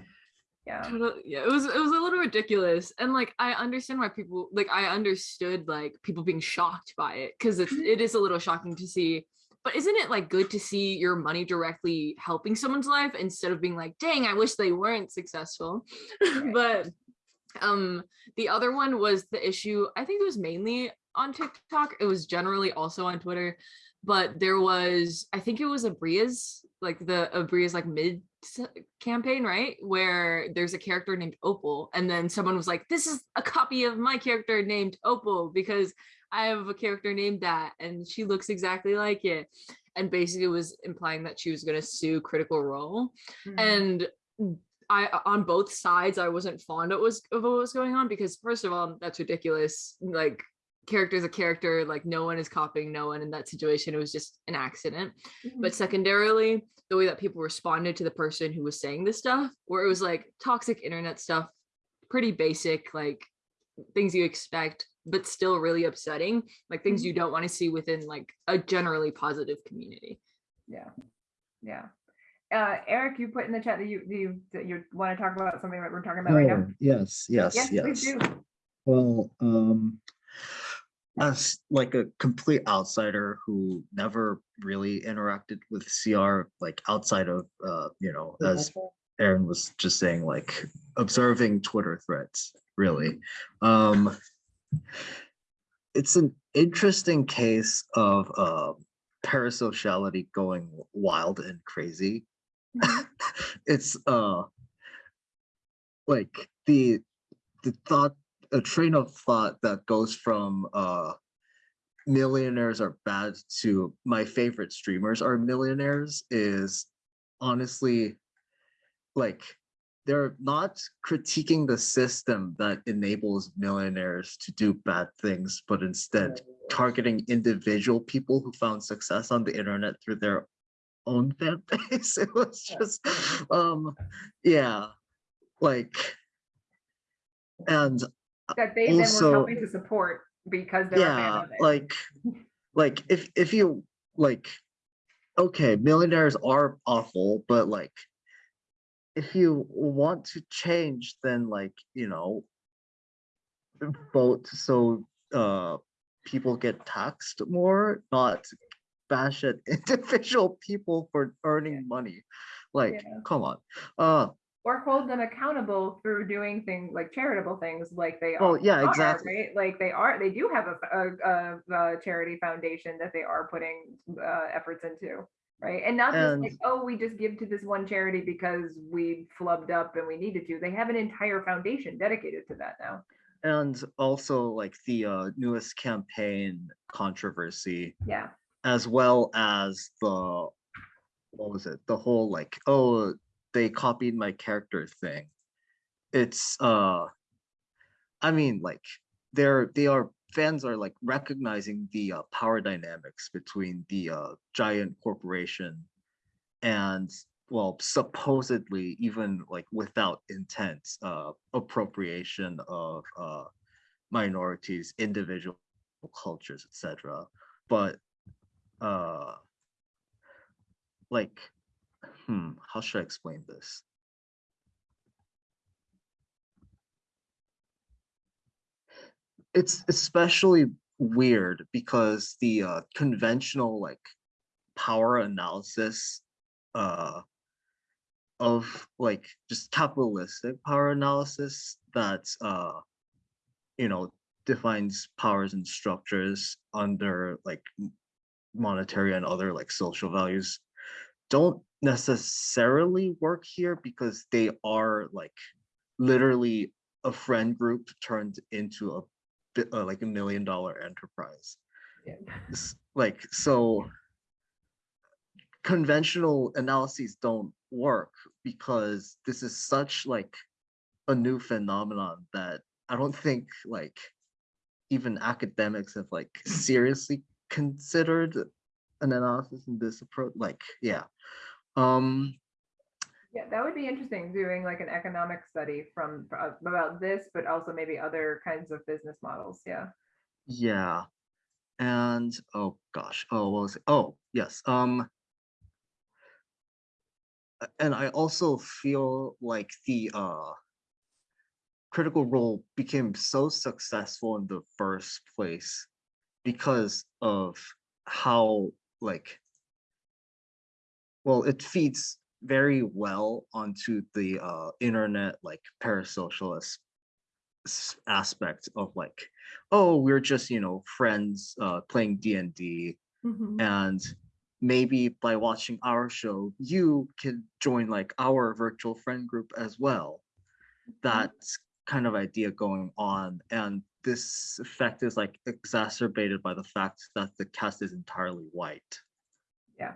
Yeah. Total- yeah it was it was a little ridiculous and like i understand why people like i understood like people being shocked by it because Mhm. it is a little shocking to see but isn't it like good to see your money directly helping someone's life instead of being like dang i wish they weren't successful but um the other one was the issue i think it was mainly on tiktok it was generally also on twitter but there was i think it was Aabria's like the Aabria's like mid campaign right? Where there's a character named opal and then someone was like this is a copy of my character named opal because i have a character named that and she looks exactly like it. And basically was implying that she was going to sue critical role. Mhm. and I on both sides I wasn't fond of was of what was going on because first of all that's ridiculous. Like character is a character like no one is copying no one in that situation. It was just an accident. Mhm. but secondarily the way that people responded to the person who was saying this stuff where it was like toxic internet stuff pretty basic like things you expect but still really upsetting like things you don't want to see within like a generally positive community. Yeah. Yeah uh eric you put in the chat that you you that you want to talk about something that we're talking about right now Oh, yes, yes, yes please yes. do Well, um, as like a complete outsider who never really interacted with CR, like outside of, uh, you know, as Aaron was just saying, like observing Twitter threads, really. Um, it's an interesting case of uh, parasociality going wild and crazy. Mhm. it's uh like the the thought a train of thought that goes from uh millionaires are bad to my favorite streamers are millionaires is honestly like they're not critiquing the system that enables millionaires to do bad things but instead targeting individual people who found success on the internet through their own fan base it was just um yeah like and that they then were Also- helping to support because they're a fan yeah of it. like like if if you like okay millionaires are awful but like if you want to change then like you know vote so uh people get taxed more not bash at individual people for earning money. Like, Yeah. come on. Uh, Or hold them accountable through doing things like charitable things like they Oh, are. yeah, are, exactly. Right? Like they are, they do have a, a, a, a charity foundation that they are putting uh, efforts into. Right. And not just like, oh, we just give to this one charity because we flubbed up and we needed to. They have an entire foundation dedicated to that now. and also like the uh, newest campaign controversy, Yeah. As well as the what was it? The whole like, oh, they copied my character thing. It's uh I mean like they're they are fans are like recognizing the uh, power dynamics between the uh, giant corporation and well supposedly even like without intent uh appropriation of uh minorities individual cultures etc but uh like hmm how should i explain this? It's especially weird because the uh, conventional like power analysis uh of like just capitalistic power analysis that uh you know defines powers and structures under like monetary and other like social values don't necessarily work here because they are like literally a friend group turned into a bit uh, like a million dollar enterprise Yeah. Like so conventional analyses don't work because this is such like a new phenomenon that i don't think like even academics have like seriously considered an analysis in this approach like yeah um Yeah, that would be interesting, doing like an economic study from, uh, about this, but also maybe other kinds of business models, yeah. Yeah. And oh gosh, oh what was it? Oh, yes. Um and I also feel like the uh critical role became so successful in the first place because of how like well it feeds very well onto the uh internet like parasocialist aspect of like oh we're just you know friends uh playing d&d Mhm. and maybe by watching our show you can join like our virtual friend group as well that's kind of idea going on and this effect is like exacerbated by the fact that the cast is entirely white Yeah.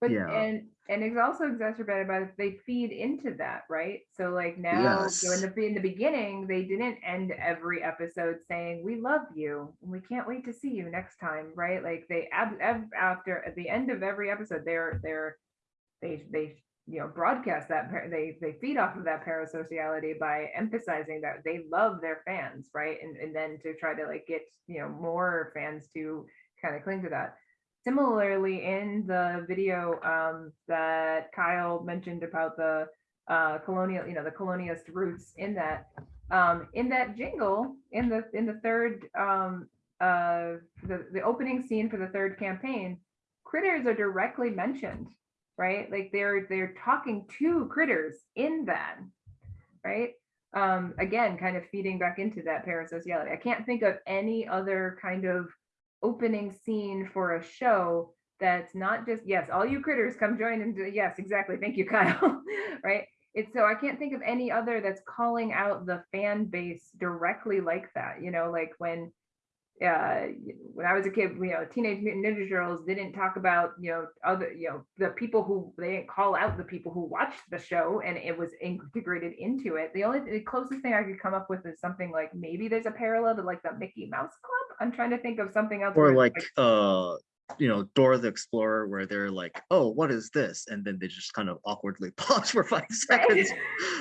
But Yeah. and and it's also exacerbated by the- they feed into that, right? So like now, so in the in the beginning, they didn't end every episode saying we love you and we can't wait to see you next time, right? Like they ab, ab, after at the end of every episode, they're they're they they you know broadcast that they they feed off of that parasociality by emphasizing that they love their fans, right? And and then to try to like get you know more fans to kind of cling to that similarly in the video um, that Kyle mentioned about the uh, colonial, you know, the colonialist roots in that, um, in that jingle, in the in the third, um, uh, the the opening scene for the third campaign, critters are directly mentioned, right? Like they're they're talking to critters in that, right? Um, again, kind of feeding back into that parasociality. I can't think of any other kind of opening scene for a show that's not just yes all you critters come join and yes exactly thank you kyle right it's so i can't think of any other that's calling out the fan base directly like that you know like when uh when i was a kid you know teenage mutant ninja turtles didn't talk about you know other you know the people who they didn't call out the people who watched the show and it was integrated into it. The only the closest thing i could come up with is something like maybe there's a parallel to like the mickey mouse club? I'm trying to think of something else or it's like uh you know dora the explorer where they're like oh what is this? And then they just kind of awkwardly pause for five seconds.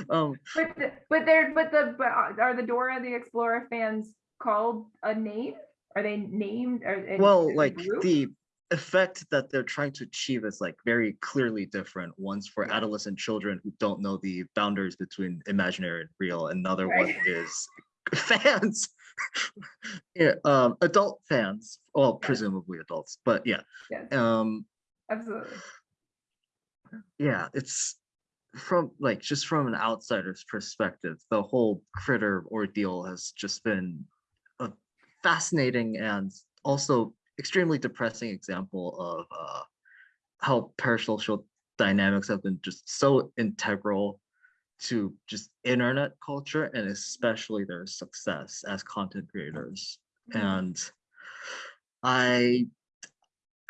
Um but the, but they're but the but are are the Dora the Explorer fans called a name? Are they named? Well like group? the effect that they're trying to achieve is like very clearly different one's for Yeah. adolescent children who don't know the boundaries between imaginary and real another one is fans yeah um adult fans well, Yeah. presumably adults, but yeah. Yes, Um, absolutely. yeah, it's from like just from an outsider's perspective, the whole critter ordeal has just been fascinating and also extremely depressing example of uh, how parasocial dynamics have been just so integral to just internet culture and especially their success as content creators. Mhm. And I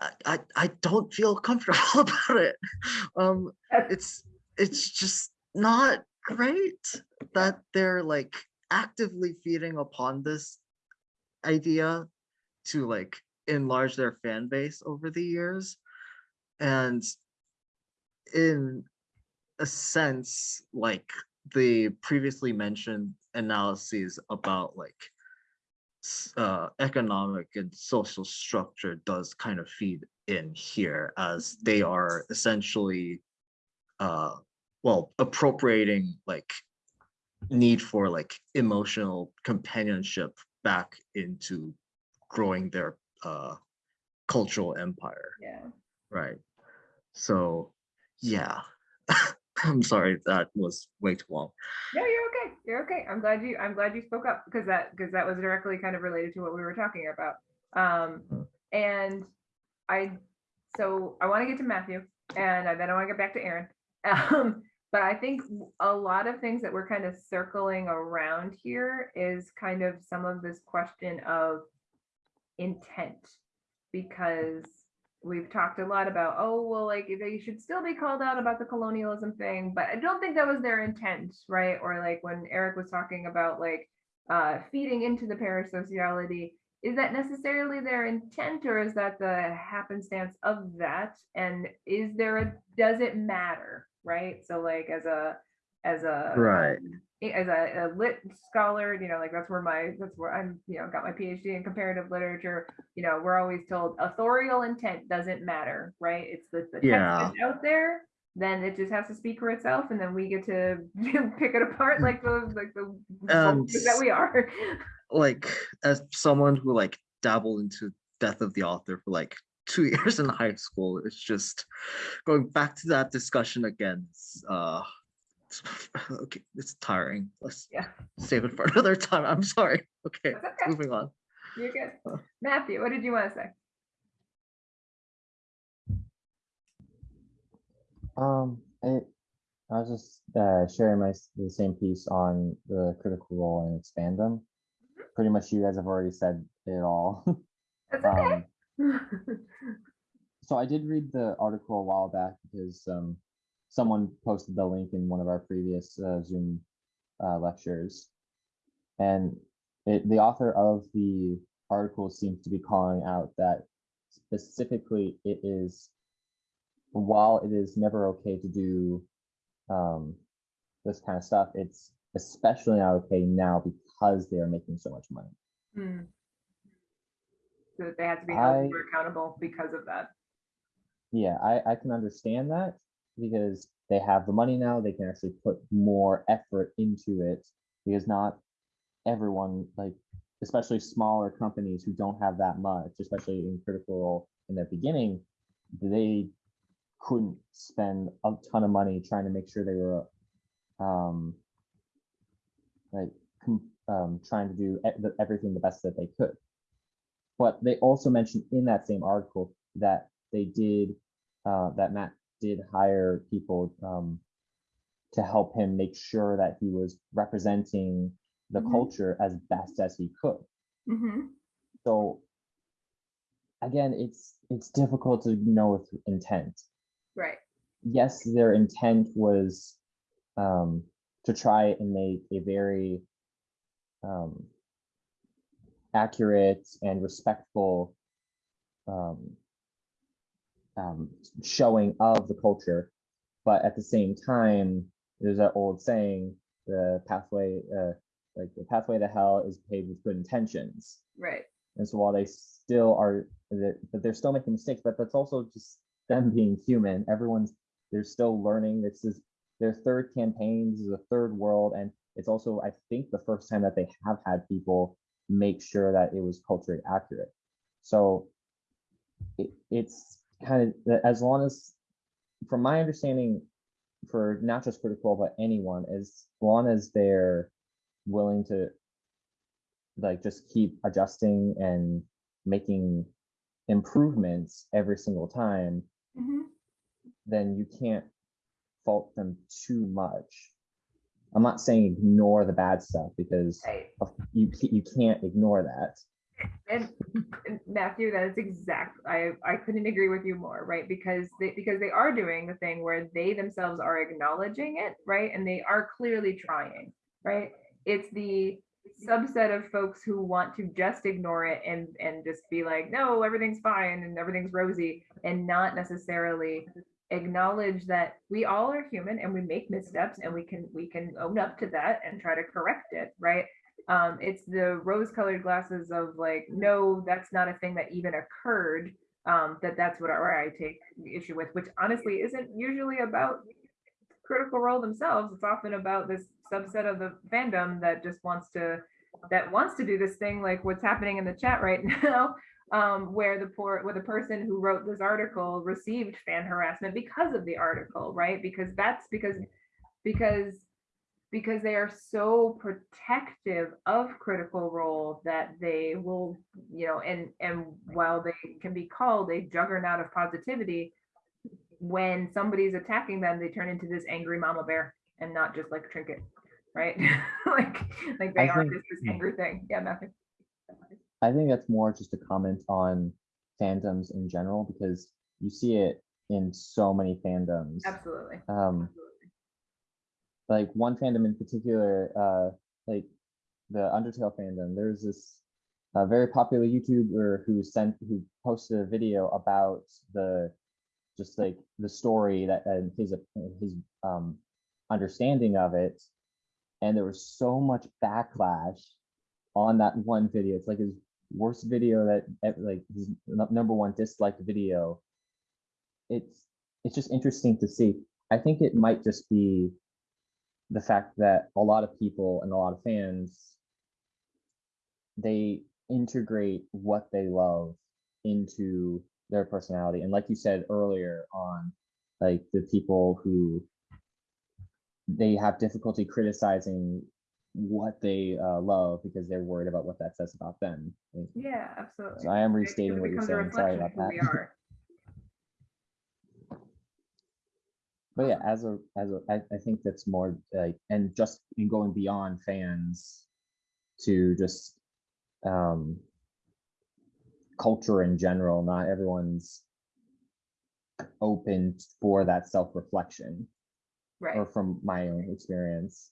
I, I I don't feel comfortable about it. Um, it's it's just not great that they're like actively feeding upon this idea to like enlarge their fan base over the years and in a sense like the previously mentioned analyses about like uh, economic and social structure does kind of feed in here as they are essentially uh well appropriating like need for like emotional companionship back into growing their uh cultural empire Yeah. right so yeah i'm sorry that was way too long No, you're okay. You're okay. I'm glad you. I'm glad you spoke up because that because that was directly kind of related to what we were talking about. Um, and I, so I want to get to Matthew, and then I want to get back to Aaron. Um, but I think a lot of things that we're kind of circling around here is kind of some of this question of intent, because we've talked a lot about, oh, well, like they should still be called out about the colonialism thing, but I don't think that was their intent, right? Or like when Eric was talking about like uh, feeding into the parasociality, is that necessarily their intent or is that the happenstance of that? And is there a, does it matter, right? So like as a, as a Right. um, as a, a lit scholar, you know, like that's where my that's where I'm, you know, got my PhD in comparative literature. You know, we're always told authorial intent doesn't matter, right? It's the, the text Yeah. out there, then it just has to speak for itself, and then we get to pick it apart like the like the vultures that we are. like as someone who like dabbled into death of the author for like two years in high school it's just going back to that discussion again it's, uh it's, okay it's tiring let's Yeah. save it for another time i'm sorry okay okay. moving on You're good. Uh. Matthew, what did you want to say? Um, I, I was just uh, sharing my the same piece on the critical role and expand them. Pretty much, you guys have already said it all. That's okay. um, so I did read the article a while back because um, someone posted the link in one of our previous uh, Zoom uh, lectures, and it, the author of the article seems to be calling out that specifically it is while it is never okay to do um, this kind of stuff, it's especially not okay now because they are making so much money. Hmm. So that they had to be held I- more accountable because of that. Yeah, I, I can understand that because they have the money now, they can actually put more effort into it because not everyone, like, especially smaller companies who don't have that much, especially in critical role in their beginning, they couldn't spend a ton of money trying to make sure they were um like um trying to do everything the best that they could but they also mentioned in that same article that they did uh, that Matt did hire people um, to help him make sure that he was representing the Mhm. culture as best as he could. Mm-hmm. So again, it's it's difficult to know with intent. Right. Yes, their intent was um, to try and make a very um, accurate and respectful um, um, showing of the culture, but at the same time, there's that old saying: the pathway, uh, like the pathway to hell, is paved with good intentions. Right. And so while they still are, they're- but they're still making mistakes, but that's also just them being human. Everyone's they're still learning. This is their third campaign. This is a third world, and it's also I think the first time that they have had people make sure that it was culturally accurate. So it, it's kind of as long as, from my understanding, for not just critical but anyone, as long as they're willing to like just keep adjusting and making improvements every single time, Mhm. then you can't fault them too much. I'm not saying ignore the bad stuff because Right. you you can't ignore that. And and Matthew, that is exact. I I couldn't agree with you more, right? Because they because they are doing the thing where they themselves are acknowledging it, right? And they are clearly trying, right? It's the subset of folks who want to just ignore it and and just be like, no, everything's fine and everything's rosy, and not necessarily acknowledge that we all are human and we make missteps and we can we can own up to that and try to correct it, right? um it's the rose colored glasses of like no that's not a thing that even occurred um that that's what i take issue with which honestly isn't usually about critical role themselves it's often about this subset of the fandom that just wants to that wants to do this thing like what's happening in the chat right now um where the poor where the person who wrote this article received fan harassment because of the article right? Because that's because because because they are so protective of critical role that they will you know and and while they can be called a juggernaut of positivity when somebody's attacking them they turn into this angry mama bear and not just like a trinket right? Like like they I are think- just this angry thing. Yeah Matthew. I think that's more just a comment on fandoms in general because you see it in so many fandoms. absolutely Um, like one fandom in particular, uh, like the Undertale fandom. There's this uh, very popular YouTuber who sent who posted a video about the just like the story that and his his um understanding of it, and there was so much backlash on that one video. It's like his worst video that like his number one disliked video. It's it's just interesting to see. I think it might just be the fact that a lot of people and a lot of fans they integrate what they love into their personality and like you said earlier on like the people who they have difficulty criticizing what they uh, love because they're worried about what that says about them. Yeah absolutely. So i am restating what you're saying. Sorry about that we are. but yeah as a as a I, I think that's more like and just in going beyond fans to just um culture in general not everyone's open for that self-reflection. Right. or from my own experience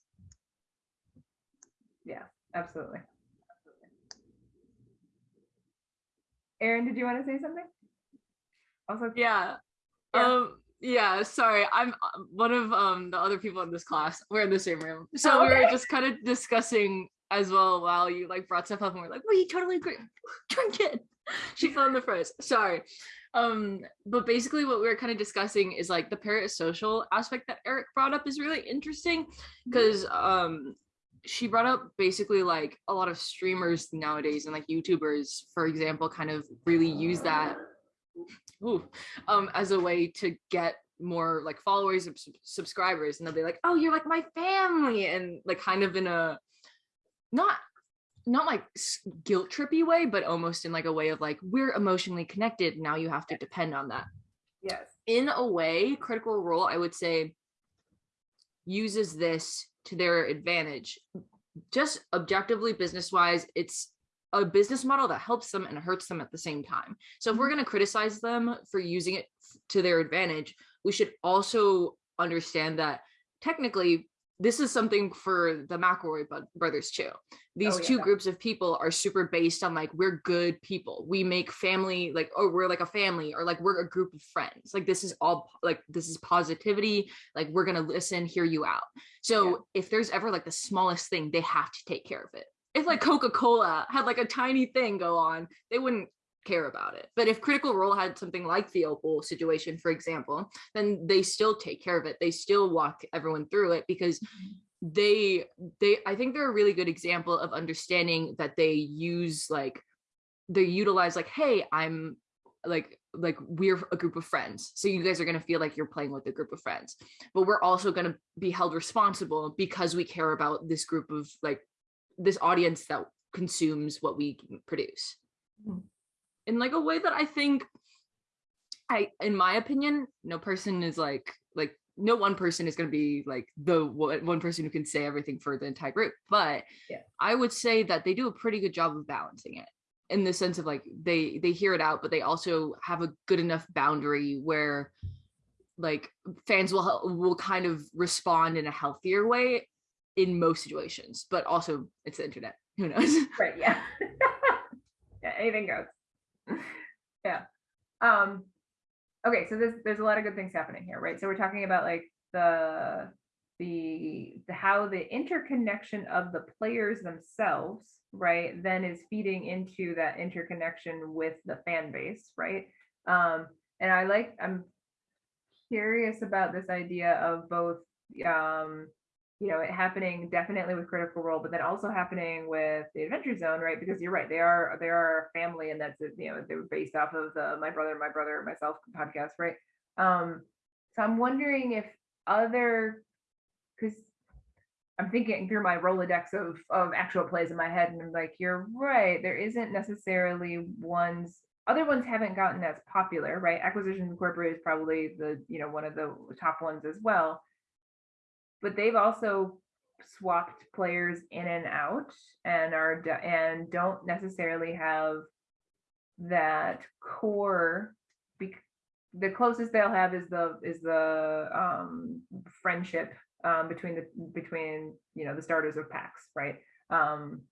absolutely Erin, did you want to say something? Also, Yeah. Yeah. Um yeah, sorry. I'm uh, one of um the other people in this class. We're in the same room. So Oh, we were just kind of discussing as well while you like brought stuff up and we're like, we totally agree. Drink it. She fell in the phrase. Sorry. Um, but basically what we were kind of discussing is like the parasocial aspect that Eric brought up is really interesting because um she brought up basically like a lot of streamers nowadays and like YouTubers, for example, kind of really use that ooh, um, as a way to get more like followers and subscribers and they'll be like oh you're like my family and like kind of in a not not like guilt trippy way but almost in like a way of like we're emotionally connected now you have to depend on that yes. in a way critical role i would say uses this to their advantage. Just objectively business wise it's a business model that helps them and hurts them at the same time. So if we're mm-hmm. going to criticize them for using it to their advantage we should also understand that technically this is something for the McElroy brothers too. Oh, These Oh, two yeah. groups of people are super based on like we're good people. We make family like oh we're like a family or like we're a group of friends. Like this is all like this is positivity. Like we're gonna listen, hear you out. So Yeah. if there's ever like the smallest thing, they have to take care of it. If like mm-hmm. Coca Cola had like a tiny thing go on, they wouldn't care about it. But if Critical Role had something like the Opal situation, for example, then they still take care of it. They still walk everyone through it because they they I think they're a really good example of understanding that they use like they utilize like, hey, I'm like like we're a group of friends so you guys are going to feel like you're playing with a group of friends but we're also going to be held responsible because we care about this group of like this audience that consumes what we produce Mhm. In like a way that i think i in my opinion no person is like like no one person is going to be like the one person who can say everything for the entire group but Yeah. i would say that they do a pretty good job of balancing it in the sense of like they they hear it out but they also have a good enough boundary where like fans will will kind of respond in a healthier way in most situations but also it's the internet who knows Right, yeah. Yeah, anything goes. Yeah. Um, okay, so there's there's a lot of good things happening here, right? So we're talking about like the the, the how the interconnection of the players themselves, right, then is feeding into that interconnection with the fan base, right? Um, and I like I'm curious about this idea of both um you know, it happening definitely with Critical Role, but then also happening with the Adventure Zone, right? Because you're right, they are they are a family, and that's you know they were based off of the My Brother, My Brother, Myself podcast, right? Um, so I'm wondering if other, because I'm thinking through my Rolodex of of actual plays in my head, and I'm like, you're right, there isn't necessarily ones. Other ones haven't gotten as popular, right? Acquisitions Incorporated is probably the you know one of the top ones as well but they've also swapped players in and out and are and don't necessarily have that core the closest they'll have is the is the um friendship um between the between you know the starters of PAX right? Um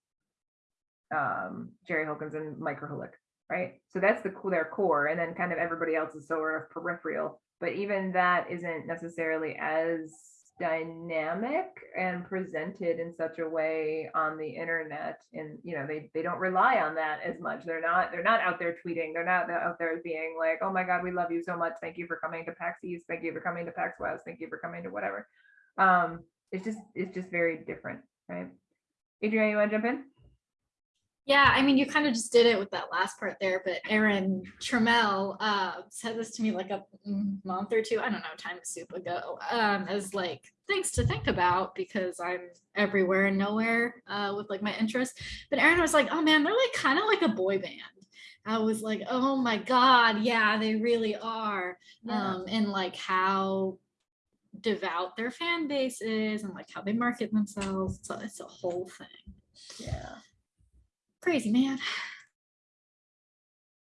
um Jerry Holkins and Mike Krahulik right? So that's the their core and then kind of everybody else is sort of peripheral but even that isn't necessarily as dynamic and presented in such a way on the internet and you know they they don't rely on that as much. They're not they're not out there tweeting. They're not out there being like oh my god we love you so much. Thank you for coming to pax east. Thank you for coming to pax west. Thank you for coming to whatever. Um it's just it's just very different right? Adrian you want to jump in Yeah, I mean, you kind of just did it with that last part there, but Aaron Trammell uh, said this to me like a month or two, I don't know, time soup ago, um, as like things to think about because I'm everywhere and nowhere uh, with like my interests. But Aaron was like, oh man, they're like kind of like a boy band. I was like, oh my God, yeah, they really are. Yeah. Um, and like how devout their fan base is and like how they market themselves. So it's a whole thing. yeah Crazy man.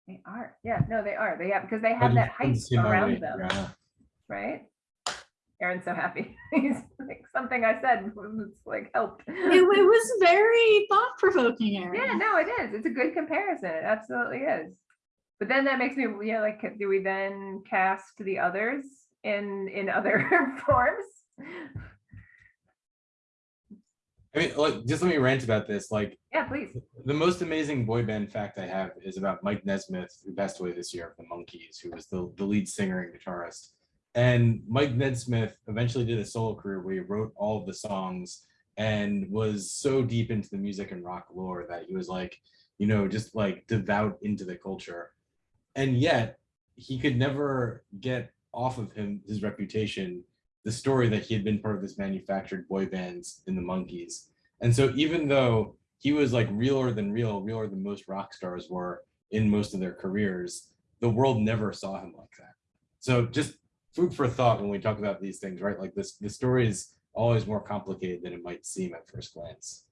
they are yeah no they are they have because they have that hype around them right? Aaron's so happy. He's like something I said was like helped. it, it was very thought provoking, Aaron. yeah, no, it is. It's a good comparison. It absolutely is. But then that makes me, yeah, like, do we then cast the others in in other forms? I mean, like, just let me rant about this. Like, Yeah, please. the most amazing boy band fact I have is about Mike Nesmith, who passed away this year of the Monkees, who was the, the lead singer and guitarist. And Mike Nesmith eventually did a solo career where he wrote all of the songs and was so deep into the music and rock lore that he was like, you know, just like devout into the culture. And yet he could never get off of him his reputation, the story that he had been part of this manufactured boy bands in the Monkees. And so even though he was like realer than real, realer than most rock stars were in most of their careers, the world never saw him like that. So just food for thought when we talk about these things, right? Like this, the story is always more complicated than it might seem at first glance.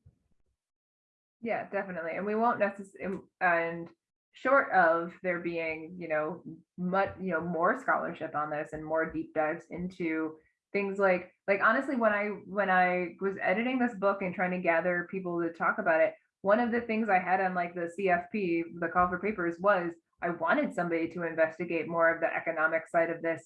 Yeah, definitely. And we won't necessarily, and short of there being, you know, much, you know, more scholarship on this and more deep dives into things like, like honestly, when I, when I was editing this book and trying to gather people to talk about it, one of the things I had on like the CFP, the call for papers was I wanted somebody to investigate more of the economic side of this.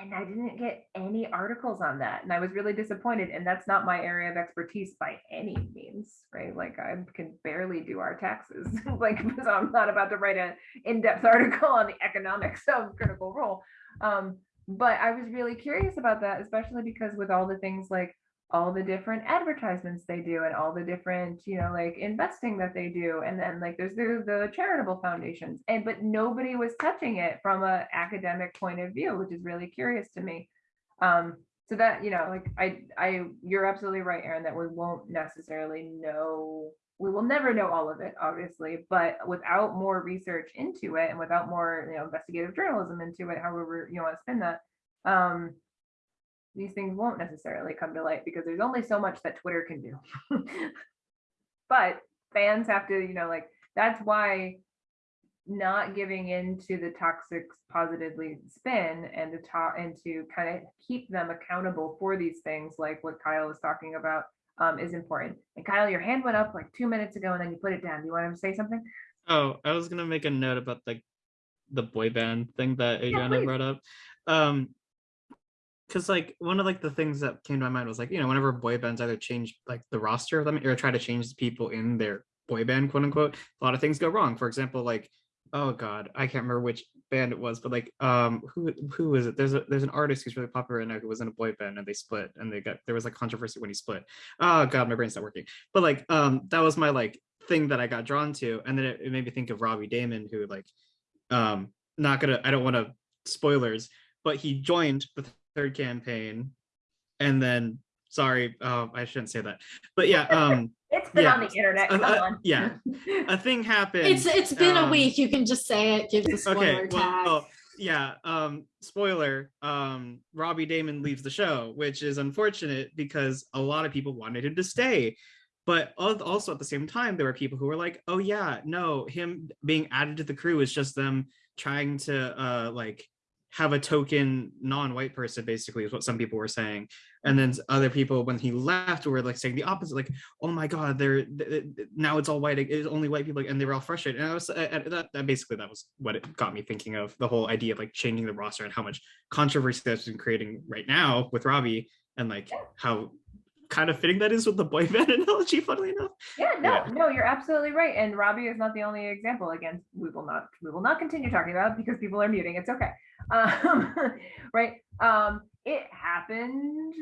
And I didn't get any articles on that. And I was really disappointed. And that's not my area of expertise by any means, right? Like I can barely do our taxes. like so I'm not about to write an in-depth article on the economics of critical role. Um, but I was really curious about that, especially because with all the things like all the different advertisements they do and all the different you know like investing that they do and then like there's the, the charitable foundations and but nobody was touching it from a academic point of view which is really curious to me. Um so that you know like i i you're absolutely right aaron that we won't necessarily know we will never know all of it obviously but without more research into it and without more you know investigative journalism into it however you want to spin that um these things won't necessarily come to light because there's only so much that twitter can do. But fans have to you know like that's why not giving in to the toxic positively spin and to talk and to kind of keep them accountable for these things like what kyle was talking about um, is important. And Kyle, your hand went up like two minutes ago and then you put it down. Do you want to say something? Oh, I was gonna make a note about the the boy band thing that Adriana please. brought up. Um because like one of like the things that came to my mind was like, you know, whenever boy bands either change like the roster of them or try to change the people in their boy band, quote unquote, a lot of things go wrong. For example, like, oh god, I can't remember which band it was, but like um who who is it? There's a there's an artist who's really popular right now who was in a boy band and they split and they got there was like controversy when he split. Oh god, my brain's not working. But like um that was my like thing that I got drawn to. And then it, it made me think of Robbie Daymond, who like um not gonna I don't want to spoilers, but he joined the third campaign and then sorry, uh, I shouldn't say that. But yeah, um It's been on the internet. Come uh, on. yeah. a thing happened. It's it's been a um, week. You can just say it. Give the spoiler okay tag. well yeah um spoiler um robbie daymond leaves the show which is unfortunate because a lot of people wanted him to stay but also at the same time there were people who were like oh yeah no him being added to the crew is just them trying to uh like have a token non-white person basically is what some people were saying and then other people when he left were like saying the opposite like oh my god they're th- th- now it's all white it's only white people and they were all frustrated and i was uh, uh, that, that basically that was what it got me thinking of the whole idea of like changing the roster and how much controversy that's been creating right now with robbie and like how kind of fitting that is with the boy band analogy funnily enough Yeah, no, Yeah. no, you're absolutely right. And Robbie is not the only example. Again, we will not, we will not continue talking about it because people are muting. It's okay. Um, right. Um, it happened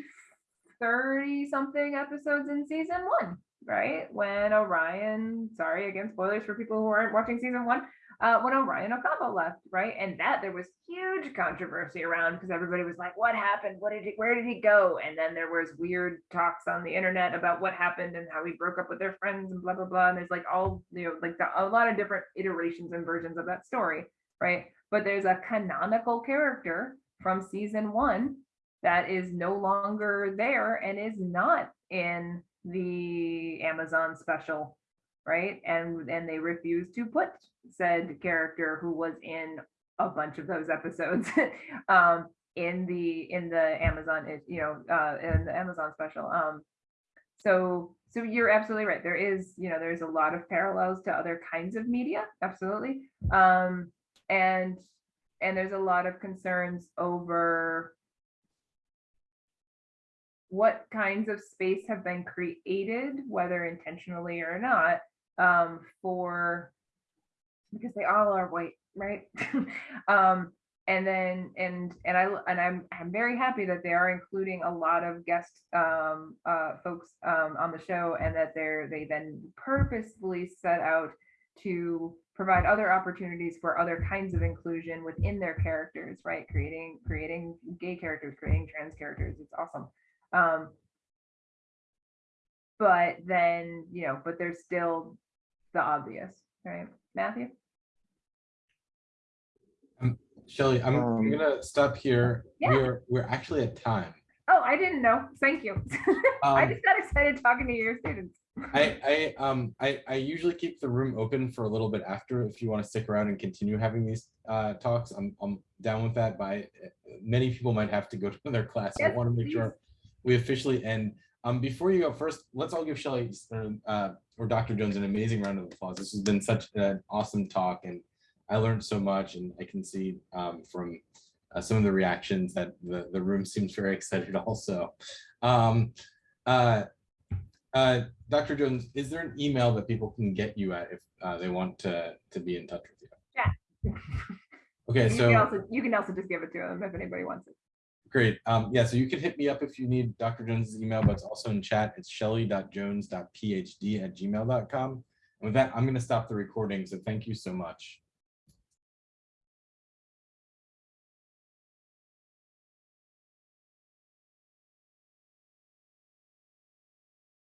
30 something episodes in season one, right? When Orion, sorry, again, spoilers for people who aren't watching season one, uh, when Orion Acaba left, right? And that there was huge controversy around because everybody was like, what happened? What did he, where did he go? And then there was weird talks on the internet about what happened and how he broke up with their friends and blah, blah, blah. And there's like all, you know, like the, a lot of different iterations and versions of that story, right? But there's a canonical character from season one that is no longer there and is not in the Amazon special, right? And and they refuse to put said character who was in a bunch of those episodes um in the in the Amazon you know uh in the Amazon special. Um so so you're absolutely right. There is, you know, there's a lot of parallels to other kinds of media, absolutely. Um and and there's a lot of concerns over what kinds of space have been created, whether intentionally or not, um, for because they all are white, right? um, and then and and I and I'm I'm very happy that they are including a lot of guest um, uh, folks um, on the show, and that they're they then purposefully set out to provide other opportunities for other kinds of inclusion within their characters, right? Creating creating gay characters, creating trans characters. It's awesome. Um, but then, you know, but there's still the obvious, right? Matthew? Shelly, I'm, I'm Um, gonna stop here. Yeah. We're we're actually at time. Oh, I didn't know. Thank you. I Um, just got excited talking to your students. I I um I I usually keep the room open for a little bit after if you want to stick around and continue having these uh talks. I'm I'm down with that. But I, many people might have to go to their class. I want to make please. sure we officially end. Um, before you go first, let's all give Shelly uh, or Dr. Jones an amazing round of applause. This has been such an awesome talk, and I learned so much. And I can see um, from uh, some of the reactions that the the room seems very excited also. Um, uh, uh, Dr. Jones, is there an email that people can get you at if uh, they want to to be in touch with you? Yeah. Okay, you so can also you can also just give it to them if anybody wants it. Great. Um, yeah, so you can hit me up if you need Dr. Jones's email, but it's also in chat. It's shelly.jones.phd at gmail.com. And with that, I'm going to stop the recording. So thank you so much.